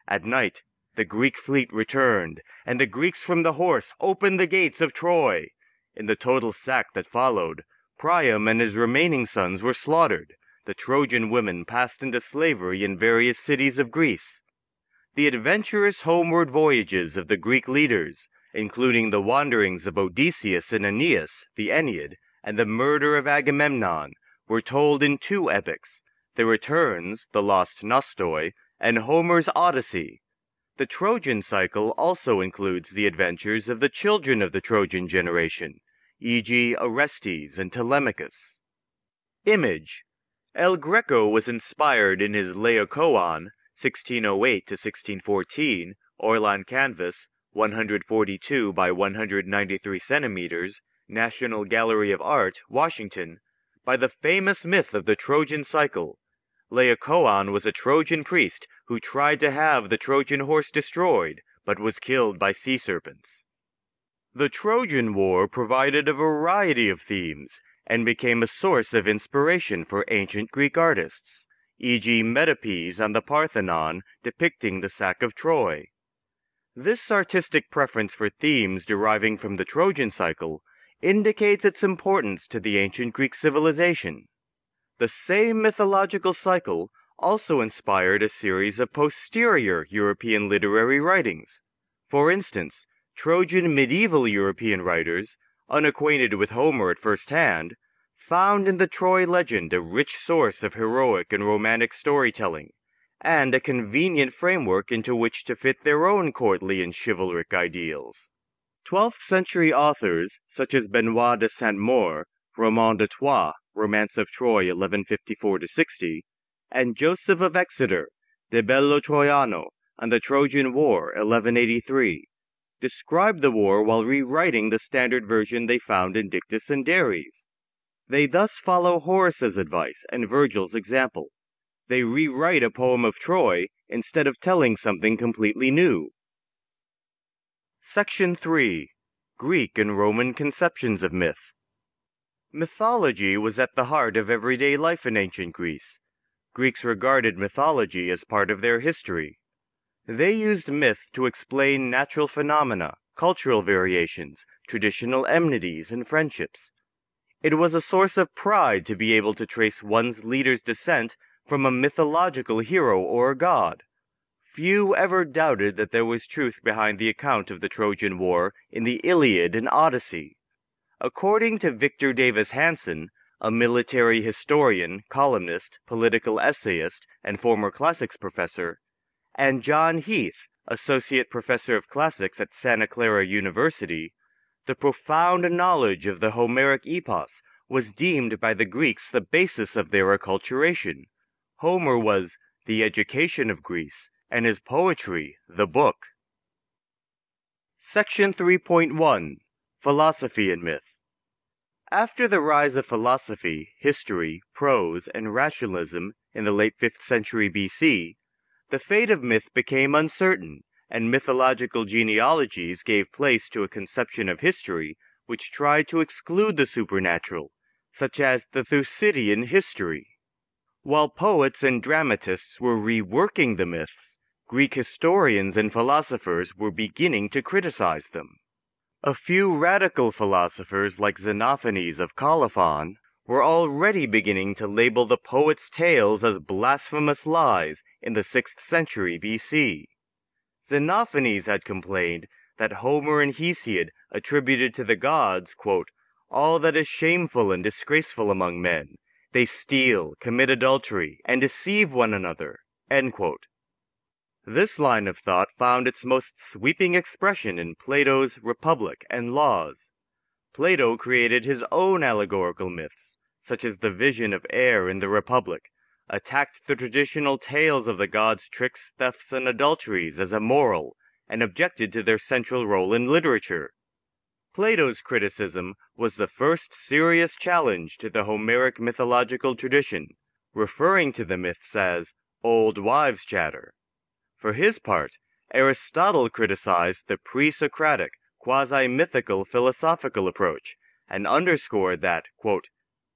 At night, the Greek fleet returned, and the Greeks from the horse opened the gates of Troy. In the total sack that followed, Priam and his remaining sons were slaughtered. The Trojan women passed into slavery in various cities of Greece. The adventurous homeward voyages of the Greek leaders, including the wanderings of Odysseus and Aeneas, the Aeneid, and the murder of Agamemnon, were told in two epics, the returns, the lost Nostoi, and Homer's Odyssey. The Trojan cycle also includes the adventures of the children of the Trojan generation, e.g. Orestes and Telemachus. Image El Greco was inspired in his Laocoon, 1608 to 1614, oil on canvas, 142 by 193 centimeters, National Gallery of Art, Washington, by the famous myth of the Trojan cycle. Laocoon was a Trojan priest who tried to have the Trojan horse destroyed, but was killed by sea serpents. The Trojan War provided a variety of themes and became a source of inspiration for ancient Greek artists, e.g. Metopes on the Parthenon depicting the sack of Troy. This artistic preference for themes deriving from the Trojan cycle indicates its importance to the ancient Greek civilization. The same mythological cycle also inspired a series of posterior European literary writings. For instance, Trojan medieval European writers, unacquainted with Homer at first hand, found in the Troy legend a rich source of heroic and romantic storytelling, and a convenient framework into which to fit their own courtly and chivalric ideals. Twelfth century authors such as Benoit de Saint Maur, Roman de Troie, Romance of Troy 1154 60, and Joseph of Exeter, De Bello Troiano, and the Trojan War 1183, described the war while rewriting the standard version they found in Dictys and Dares. They thus follow Horace's advice and Virgil's example. They rewrite a poem of Troy instead of telling something completely new. Section 3 Greek and Roman Conceptions of Myth Mythology was at the heart of everyday life in ancient Greece. Greeks regarded mythology as part of their history. They used myth to explain natural phenomena, cultural variations, traditional enmities, and friendships. It was a source of pride to be able to trace one's leader's descent from a mythological hero or a god. Few ever doubted that there was truth behind the account of the Trojan War in the Iliad and Odyssey. According to Victor Davis Hanson, a military historian, columnist, political essayist, and former classics professor, and John Heath, associate professor of classics at Santa Clara University, the profound knowledge of the Homeric epos was deemed by the Greeks the basis of their acculturation. Homer was the education of Greece, and his poetry the book. Section 3.1 Philosophy and Myth After the rise of philosophy, history, prose, and rationalism in the late 5th century BC, the fate of myth became uncertain, and mythological genealogies gave place to a conception of history which tried to exclude the supernatural, such as the Thucydidean history. While poets and dramatists were reworking the myths, Greek historians and philosophers were beginning to criticize them. A few radical philosophers like Xenophanes of Colophon were already beginning to label the poet's tales as blasphemous lies in the 6th century BC. Xenophanes had complained that Homer and Hesiod attributed to the gods, quote, all that is shameful and disgraceful among men. They steal, commit adultery, and deceive one another. This line of thought found its most sweeping expression in Plato's Republic and Laws. Plato created his own allegorical myths, such as the vision of air in the Republic, attacked the traditional tales of the gods' tricks, thefts, and adulteries as immoral, and objected to their central role in literature. Plato's criticism was the first serious challenge to the Homeric mythological tradition, referring to the myths as old wives' chatter. For his part, Aristotle criticized the pre-Socratic, quasi-mythical philosophical approach, and underscored that, quote,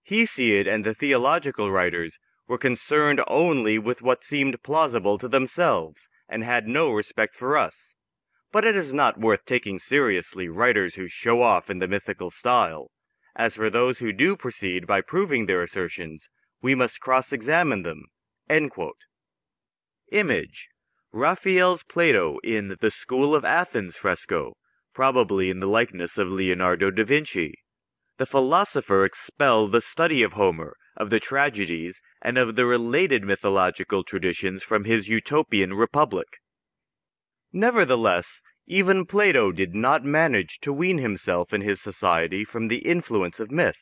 Hesiod and the theological writers were concerned only with what seemed plausible to themselves, and had no respect for us. But it is not worth taking seriously writers who show off in the mythical style. As for those who do proceed by proving their assertions, we must cross-examine them. Image Raphael's Plato in the School of Athens fresco, probably in the likeness of Leonardo da Vinci. The philosopher expelled the study of Homer, of the tragedies, and of the related mythological traditions from his utopian republic. Nevertheless, even Plato did not manage to wean himself and his society from the influence of myth.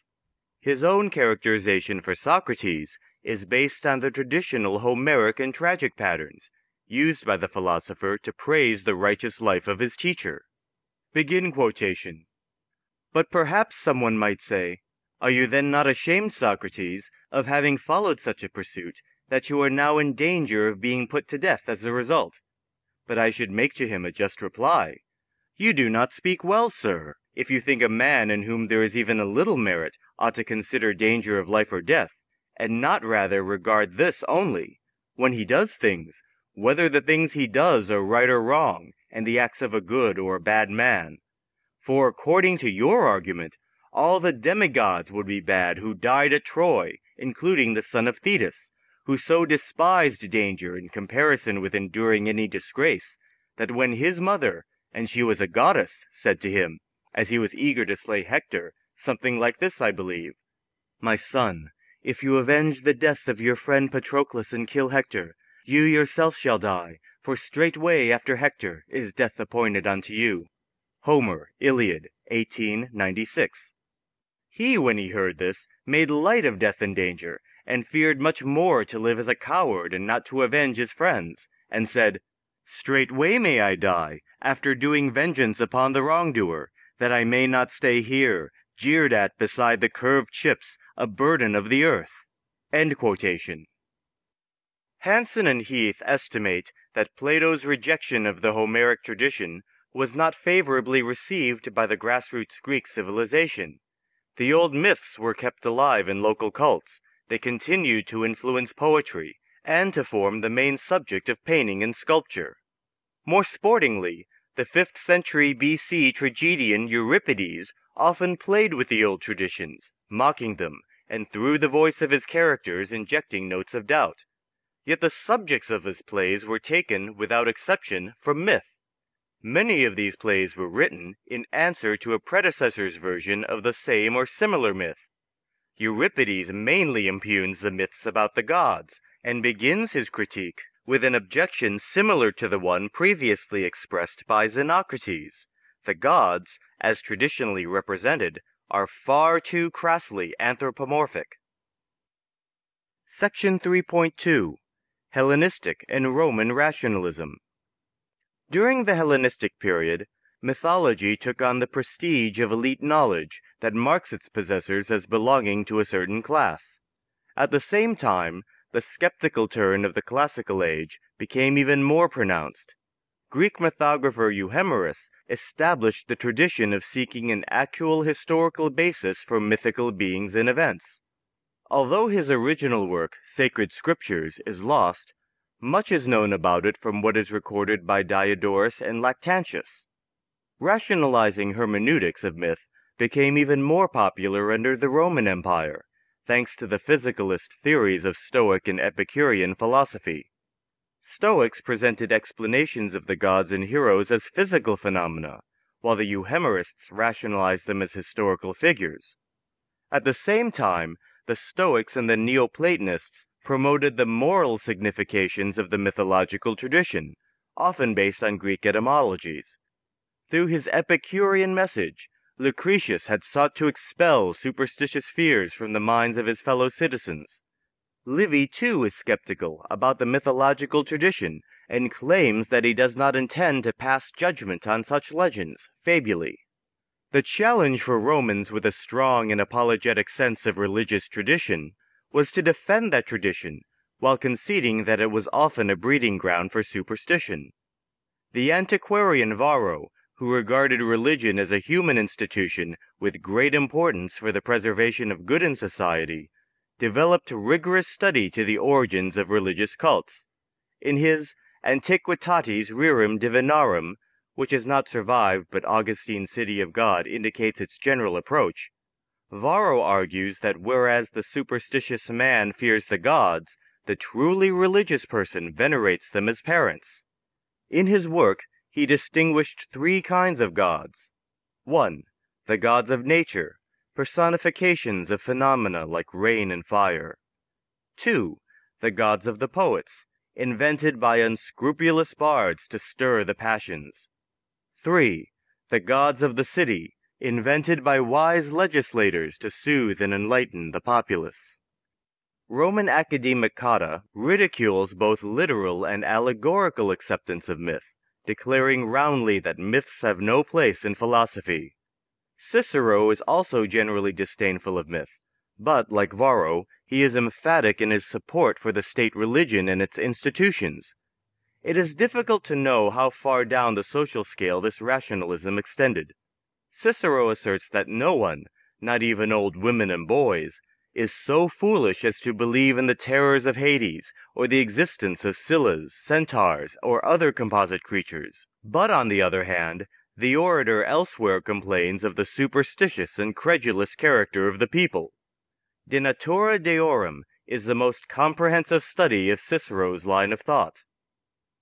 His own characterization for Socrates is based on the traditional Homeric and tragic patterns, used by the philosopher to praise the righteous life of his teacher. Begin quotation. But perhaps someone might say, Are you then not ashamed, Socrates, of having followed such a pursuit, that you are now in danger of being put to death as a result? But I should make to him a just reply. You do not speak well, sir, if you think a man in whom there is even a little merit ought to consider danger of life or death, and not rather regard this only, when he does things whether the things he does are right or wrong, and the acts of a good or a bad man. For according to your argument, all the demigods would be bad who died at Troy, including the son of Thetis, who so despised danger in comparison with enduring any disgrace, that when his mother, and she was a goddess, said to him, as he was eager to slay Hector, something like this, I believe, My son, if you avenge the death of your friend Patroclus and kill Hector, you yourself shall die, for straightway after Hector is death appointed unto you. Homer, Iliad, 1896. He, when he heard this, made light of death and danger, and feared much more to live as a coward and not to avenge his friends, and said, Straightway may I die, after doing vengeance upon the wrongdoer, that I may not stay here, jeered at beside the curved chips, a burden of the earth. Hanson and Heath estimate that Plato's rejection of the Homeric tradition was not favorably received by the grassroots Greek civilization. The old myths were kept alive in local cults, they continued to influence poetry, and to form the main subject of painting and sculpture. More sportingly, the 5th century BC tragedian Euripides often played with the old traditions, mocking them, and through the voice of his characters injecting notes of doubt. Yet the subjects of his plays were taken, without exception, from myth. Many of these plays were written in answer to a predecessor's version of the same or similar myth. Euripides mainly impugns the myths about the gods, and begins his critique with an objection similar to the one previously expressed by Xenocrates. The gods, as traditionally represented, are far too crassly anthropomorphic. Section 3.2 Hellenistic and Roman Rationalism. During the Hellenistic period, mythology took on the prestige of elite knowledge that marks its possessors as belonging to a certain class. At the same time, the skeptical turn of the classical age became even more pronounced. Greek mythographer Euhemerus established the tradition of seeking an actual historical basis for mythical beings and events. Although his original work, Sacred Scriptures, is lost, much is known about it from what is recorded by Diodorus and Lactantius. Rationalizing hermeneutics of myth became even more popular under the Roman Empire, thanks to the physicalist theories of Stoic and Epicurean philosophy. Stoics presented explanations of the gods and heroes as physical phenomena, while the Euhemerists rationalized them as historical figures. At the same time, the Stoics and the Neoplatonists promoted the moral significations of the mythological tradition, often based on Greek etymologies. Through his Epicurean message, Lucretius had sought to expel superstitious fears from the minds of his fellow citizens. Livy too is skeptical about the mythological tradition and claims that he does not intend to pass judgment on such legends, fabulae. The challenge for Romans with a strong and apologetic sense of religious tradition was to defend that tradition while conceding that it was often a breeding ground for superstition. The antiquarian Varro, who regarded religion as a human institution with great importance for the preservation of good in society, developed rigorous study to the origins of religious cults. In his Antiquitates Rerum Divinarum, which has not survived but Augustine's City of God indicates its general approach, Varro argues that whereas the superstitious man fears the gods, the truly religious person venerates them as parents. In his work, he distinguished three kinds of gods. 1. The gods of nature, personifications of phenomena like rain and fire. 2. The gods of the poets, invented by unscrupulous bards to stir the passions. 3. The gods of the city, invented by wise legislators to soothe and enlighten the populace. Roman academic Cotta ridicules both literal and allegorical acceptance of myth, declaring roundly that myths have no place in philosophy. Cicero is also generally disdainful of myth, but, like Varro, he is emphatic in his support for the state religion and its institutions. It is difficult to know how far down the social scale this rationalism extended. Cicero asserts that no one, not even old women and boys, is so foolish as to believe in the terrors of Hades, or the existence of Scyllas, centaurs, or other composite creatures. But on the other hand, the orator elsewhere complains of the superstitious and credulous character of the people. De Natura Deorum is the most comprehensive study of Cicero's line of thought.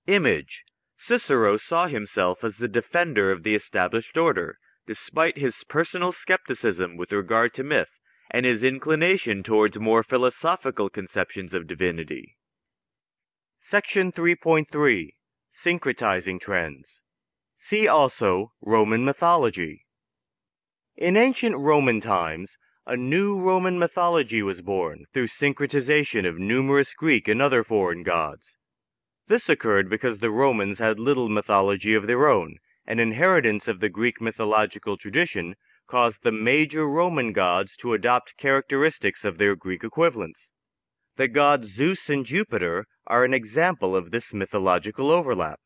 Image. Cicero saw himself as the defender of the established order, despite his personal skepticism with regard to myth and his inclination towards more philosophical conceptions of divinity. Section 3.3 Syncretizing Trends See also Roman mythology. In ancient Roman times, a new Roman mythology was born through syncretization of numerous Greek and other foreign gods. This occurred because the Romans had little mythology of their own, and inheritance of the Greek mythological tradition caused the major Roman gods to adopt characteristics of their Greek equivalents. The gods Zeus and Jupiter are an example of this mythological overlap.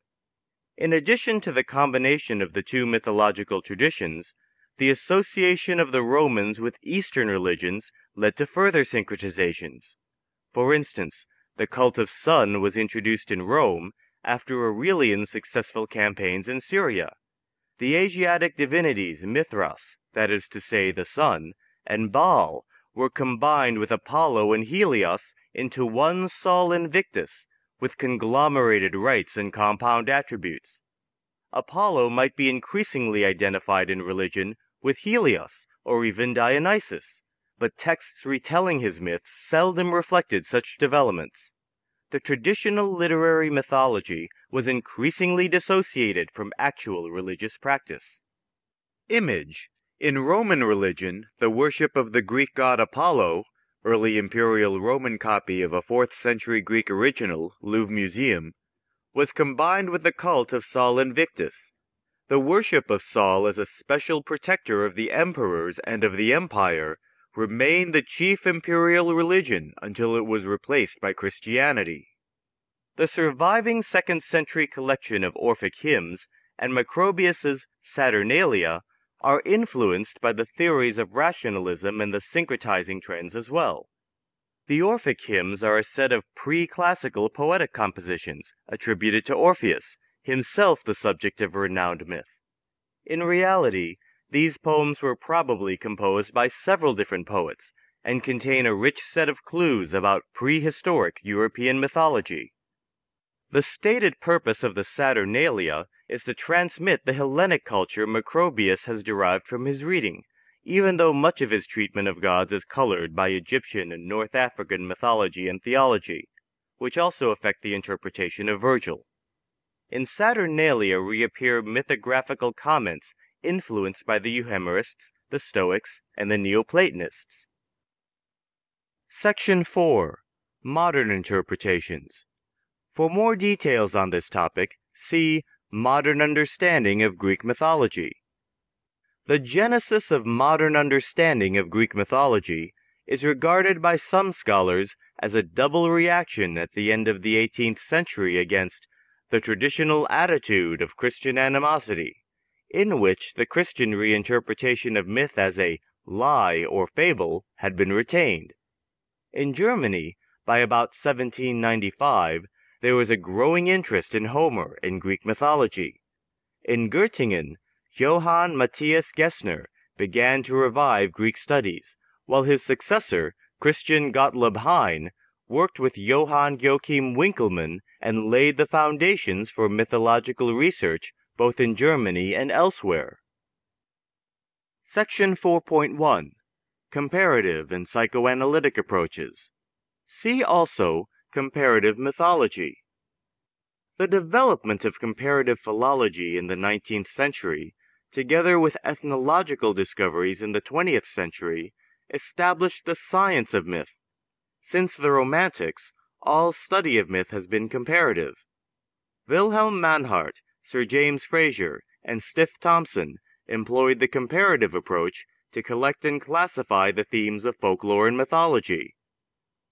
In addition to the combination of the two mythological traditions, the association of the Romans with Eastern religions led to further syncretizations. For instance, the cult of Sun was introduced in Rome after Aurelian's successful campaigns in Syria. The Asiatic divinities Mithras, that is to say, the sun, and Baal were combined with Apollo and Helios into one Sol Invictus, with conglomerated rites and compound attributes. Apollo might be increasingly identified in religion with Helios or even Dionysus, but texts retelling his myths seldom reflected such developments. The traditional literary mythology was increasingly dissociated from actual religious practice. Image In Roman religion, the worship of the Greek god Apollo early Imperial Roman copy of a 4th century Greek original, Louvre Museum, was combined with the cult of Sol Invictus. The worship of Sol as a special protector of the emperors and of the empire remained the chief imperial religion until it was replaced by Christianity. The surviving 2nd century collection of Orphic hymns and Macrobius's Saturnalia are influenced by the theories of rationalism and the syncretizing trends as well. The Orphic hymns are a set of pre-classical poetic compositions attributed to Orpheus, himself the subject of a renowned myth. In reality, these poems were probably composed by several different poets and contain a rich set of clues about prehistoric European mythology. The stated purpose of the Saturnalia is to transmit the Hellenic culture Macrobius has derived from his reading, even though much of his treatment of gods is colored by Egyptian and North African mythology and theology, which also affect the interpretation of Virgil. In Saturnalia reappear mythographical comments influenced by the Euhemerists, the Stoics, and the Neoplatonists. Section 4 Modern Interpretations for more details on this topic, see Modern Understanding of Greek Mythology. The genesis of modern understanding of Greek mythology is regarded by some scholars as a double reaction at the end of the 18th century against the traditional attitude of Christian animosity, in which the Christian reinterpretation of myth as a lie or fable had been retained. In Germany, by about 1795, there was a growing interest in Homer and Greek mythology. In Göttingen, Johann Matthias Gessner began to revive Greek studies, while his successor, Christian Gottlob Heyne, worked with Johann Joachim Winckelmann and laid the foundations for mythological research both in Germany and elsewhere. Section 4.1 Comparative and Psychoanalytic Approaches. See also Comparative mythology. The development of comparative philology in the 19th century, together with ethnological discoveries in the 20th century, established the science of myth. Since the Romantics, all study of myth has been comparative. Wilhelm Mannhardt, Sir James Frazer, and Stith Thompson employed the comparative approach to collect and classify the themes of folklore and mythology.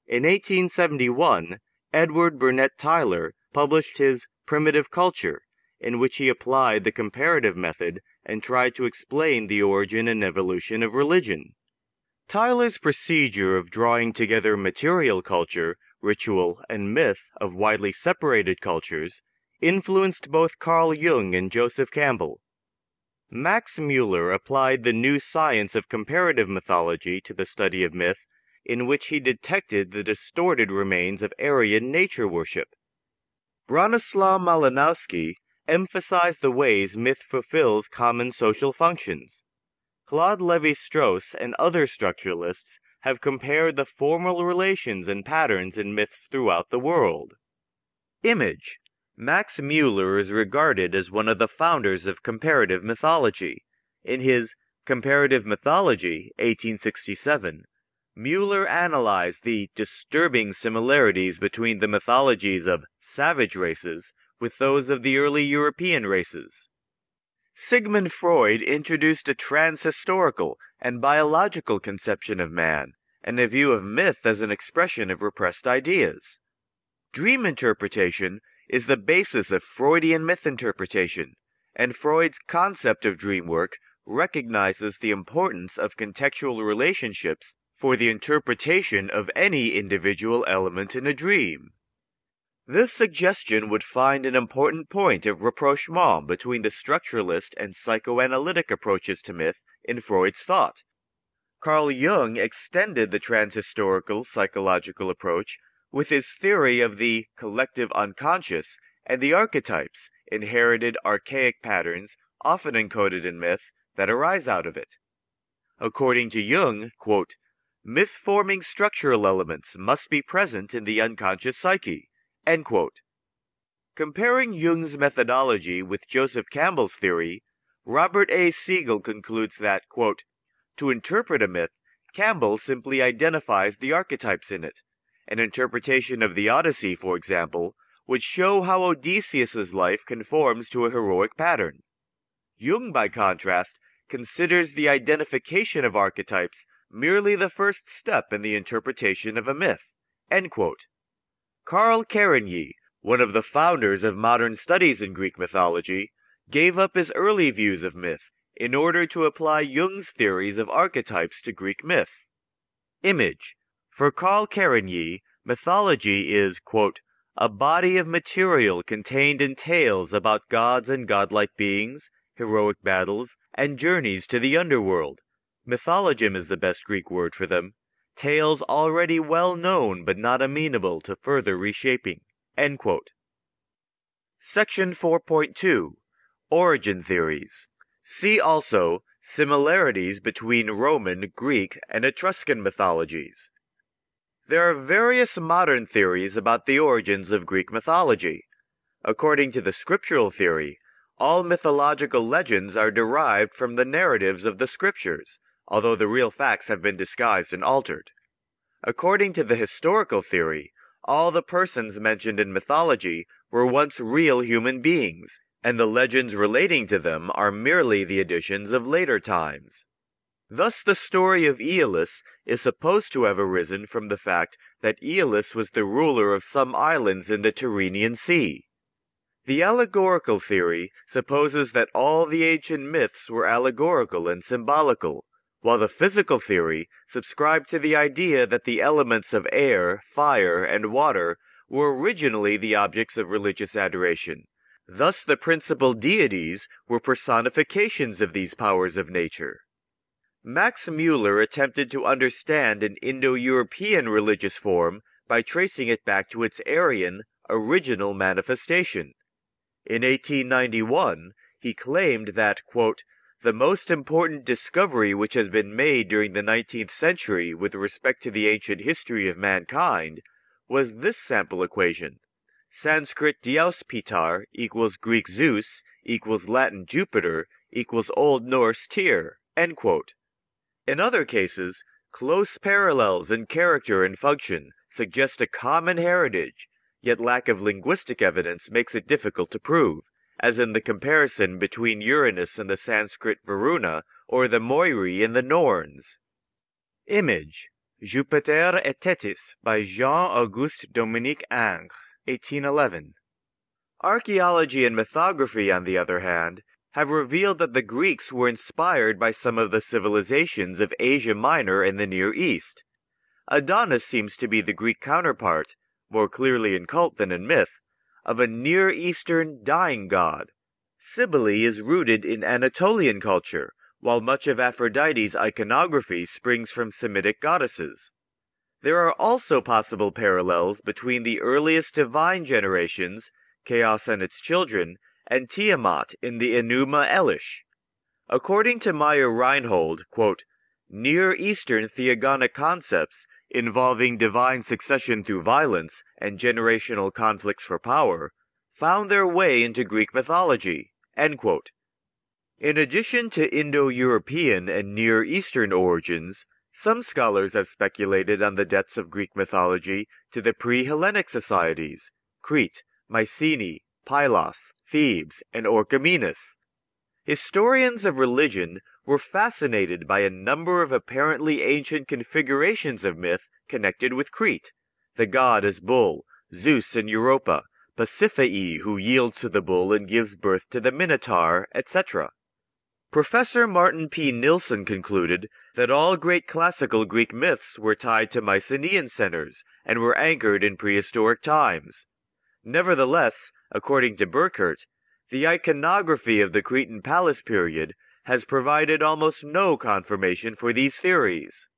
In 1871, Edward Burnett Tylor published his Primitive Culture, in which he applied the comparative method and tried to explain the origin and evolution of religion. Tylor's procedure of drawing together material culture, ritual, and myth of widely separated cultures influenced both Carl Jung and Joseph Campbell. Max Muller applied the new science of comparative mythology to the study of myth in which he detected the distorted remains of Aryan nature worship. Bronislaw Malinowski emphasized the ways myth fulfills common social functions. Claude Lévi-Strauss and other structuralists have compared the formal relations and patterns in myths throughout the world. Image Max Muller is regarded as one of the founders of comparative mythology. In his Comparative Mythology, 1867, Muller analyzed the disturbing similarities between the mythologies of savage races with those of the early European races. Sigmund Freud introduced a transhistorical and biological conception of man and a view of myth as an expression of repressed ideas. Dream interpretation is the basis of Freudian myth interpretation, and Freud's concept of dream work recognizes the importance of contextual relationships for the interpretation of any individual element in a dream. This suggestion would find an important point of rapprochement between the structuralist and psychoanalytic approaches to myth in Freud's thought. Carl Jung extended the transhistorical psychological approach with his theory of the collective unconscious and the archetypes, inherited archaic patterns, often encoded in myth, that arise out of it. According to Jung, quote, myth-forming structural elements must be present in the unconscious psyche. Comparing Jung's methodology with Joseph Campbell's theory, Robert A. Segal concludes that, quote, to interpret a myth, Campbell simply identifies the archetypes in it. An interpretation of the Odyssey, for example, would show how Odysseus's life conforms to a heroic pattern. Jung, by contrast, considers the identification of archetypes merely the first step in the interpretation of a myth. Carl Kerényi, one of the founders of modern studies in Greek mythology, gave up his early views of myth in order to apply Jung's theories of archetypes to Greek myth. Image. For Carl Kerényi, mythology is, quote, a body of material contained in tales about gods and godlike beings, heroic battles, and journeys to the underworld. Mythologem is the best Greek word for them. Tales already well known but not amenable to further reshaping. Section 4.2 Origin Theories. See also Similarities between Roman, Greek, and Etruscan mythologies. There are various modern theories about the origins of Greek mythology. According to the scriptural theory, all mythological legends are derived from the narratives of the scriptures, although the real facts have been disguised and altered. According to the historical theory, all the persons mentioned in mythology were once real human beings, and the legends relating to them are merely the additions of later times. Thus the story of Aeolus is supposed to have arisen from the fact that Aeolus was the ruler of some islands in the Tyrrhenian Sea. The allegorical theory supposes that all the ancient myths were allegorical and symbolical, while the physical theory subscribed to the idea that the elements of air, fire, and water were originally the objects of religious adoration. Thus the principal deities were personifications of these powers of nature. Max Muller attempted to understand an Indo-European religious form by tracing it back to its Aryan, original manifestation. In 1891, he claimed that, quote, the most important discovery which has been made during the 19th century with respect to the ancient history of mankind was this sample equation. Sanskrit Dyaus-pitar equals Greek Zeus equals Latin Jupiter equals Old Norse Tyr. End quote. In other cases, close parallels in character and function suggest a common heritage, yet lack of linguistic evidence makes it difficult to prove, as in the comparison between Uranus and the Sanskrit Varuna or the Moirai in the Norns. Image Jupiter et Thetis by Jean-Auguste Dominique Ingres, 1811. Archaeology and mythography, on the other hand, have revealed that the Greeks were inspired by some of the civilizations of Asia Minor and the Near East. Adonis seems to be the Greek counterpart, more clearly in cult than in myth, of a Near Eastern dying god. Cybele is rooted in Anatolian culture, while much of Aphrodite's iconography springs from Semitic goddesses. There are also possible parallels between the earliest divine generations, Chaos and its children, and Tiamat in the Enuma Elish. According to Meyer Reinhold, quote, Near Eastern theogonic concepts involving divine succession through violence and generational conflicts for power found their way into Greek mythology. In addition to Indo European and Near Eastern origins, some scholars have speculated on the debts of Greek mythology to the pre Hellenic societies Crete, Mycenae, Pylos, Thebes, and Orchomenus. Historians of religion were fascinated by a number of apparently ancient configurations of myth connected with Crete. The god as bull, Zeus and Europa, Pasiphae who yields to the bull and gives birth to the Minotaur, etc. Professor Martin P. Nilsson concluded that all great classical Greek myths were tied to Mycenaean centers and were anchored in prehistoric times. Nevertheless, according to Burkert, the iconography of the Cretan palace period has provided almost no confirmation for these theories.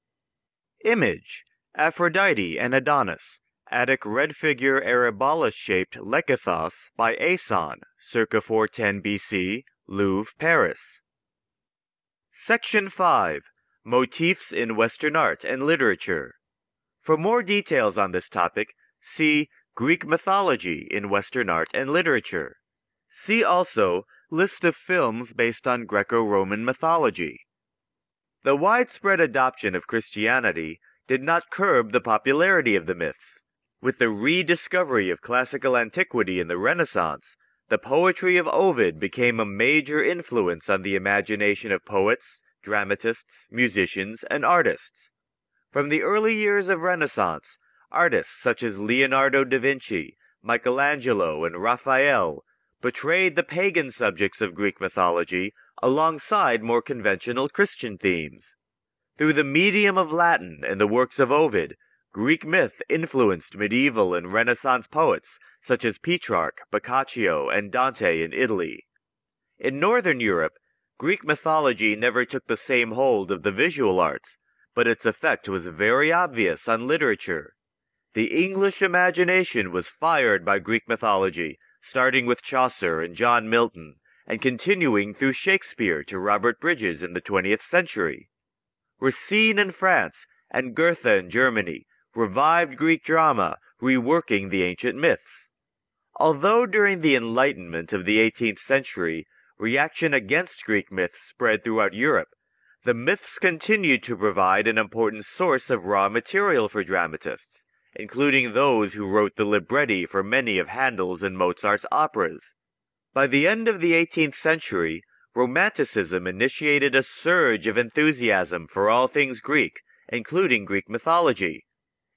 Image Aphrodite and Adonis, Attic red figure aryballos shaped lekythos by Aison, circa 410 BC, Louvre, Paris. Section 5 Motifs in Western Art and Literature. For more details on this topic, see Greek mythology in Western art and literature. See also List of films based on Greco-Roman mythology. The widespread adoption of Christianity did not curb the popularity of the myths. With the rediscovery of classical antiquity in the Renaissance, the poetry of Ovid became a major influence on the imagination of poets, dramatists, musicians, and artists. From the early years of Renaissance, artists such as Leonardo da Vinci, Michelangelo, and Raphael portrayed the pagan subjects of Greek mythology alongside more conventional Christian themes. Through the medium of Latin and the works of Ovid, Greek myth influenced medieval and Renaissance poets such as Petrarch, Boccaccio, and Dante in Italy. In Northern Europe, Greek mythology never took the same hold of the visual arts, but its effect was very obvious on literature. The English imagination was fired by Greek mythology, starting with Chaucer and John Milton, and continuing through Shakespeare to Robert Bridges in the 20th century. Racine in France and Goethe in Germany revived Greek drama, reworking the ancient myths. Although during the Enlightenment of the 18th century, reaction against Greek myths spread throughout Europe, the myths continued to provide an important source of raw material for dramatists, including those who wrote the libretti for many of Handel's and Mozart's operas. By the end of the 18th century, Romanticism initiated a surge of enthusiasm for all things Greek, including Greek mythology.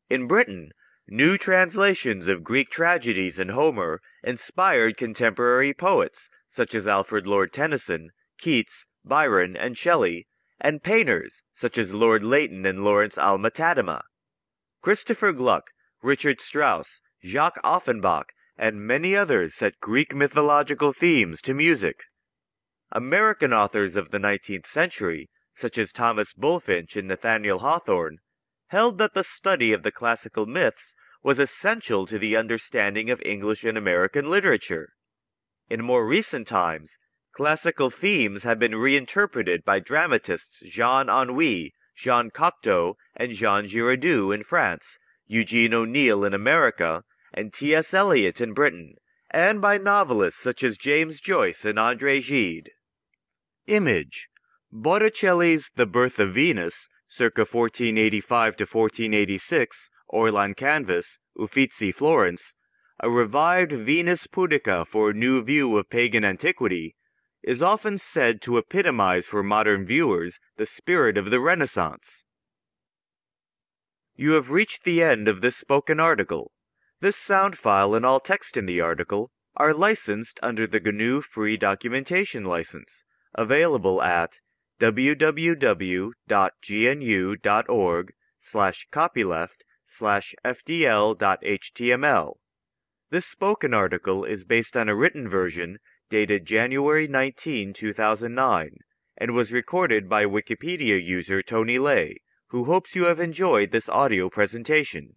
In Britain, new translations of Greek tragedies and Homer inspired contemporary poets such as Alfred Lord Tennyson, Keats, Byron, and Shelley, and painters such as Lord Leighton and Lawrence Alma Tadema. Christopher Gluck, Richard Strauss, Jacques Offenbach, and many others set Greek mythological themes to music. American authors of the 19th century, such as Thomas Bulfinch and Nathaniel Hawthorne, held that the study of the classical myths was essential to the understanding of English and American literature. In more recent times, classical themes have been reinterpreted by dramatists Jean Anouilh, Jean Cocteau, and Jean Giraudoux in France, Eugene O'Neill in America, and T.S. Eliot in Britain, and by novelists such as James Joyce and Andre Gide. Image Botticelli's The Birth of Venus, circa 1485 to 1486, oil on canvas, Uffizi, Florence, a revived Venus Pudica for a new view of pagan antiquity, is often said to epitomize for modern viewers the spirit of the Renaissance. You have reached the end of this spoken article. This sound file and all text in the article are licensed under the GNU Free Documentation License available at www.gnu.org slash copyleft slash fdl.html. This spoken article is based on a written version dated January 19, 2009, and was recorded by Wikipedia user Tony Lay, who hopes you have enjoyed this audio presentation.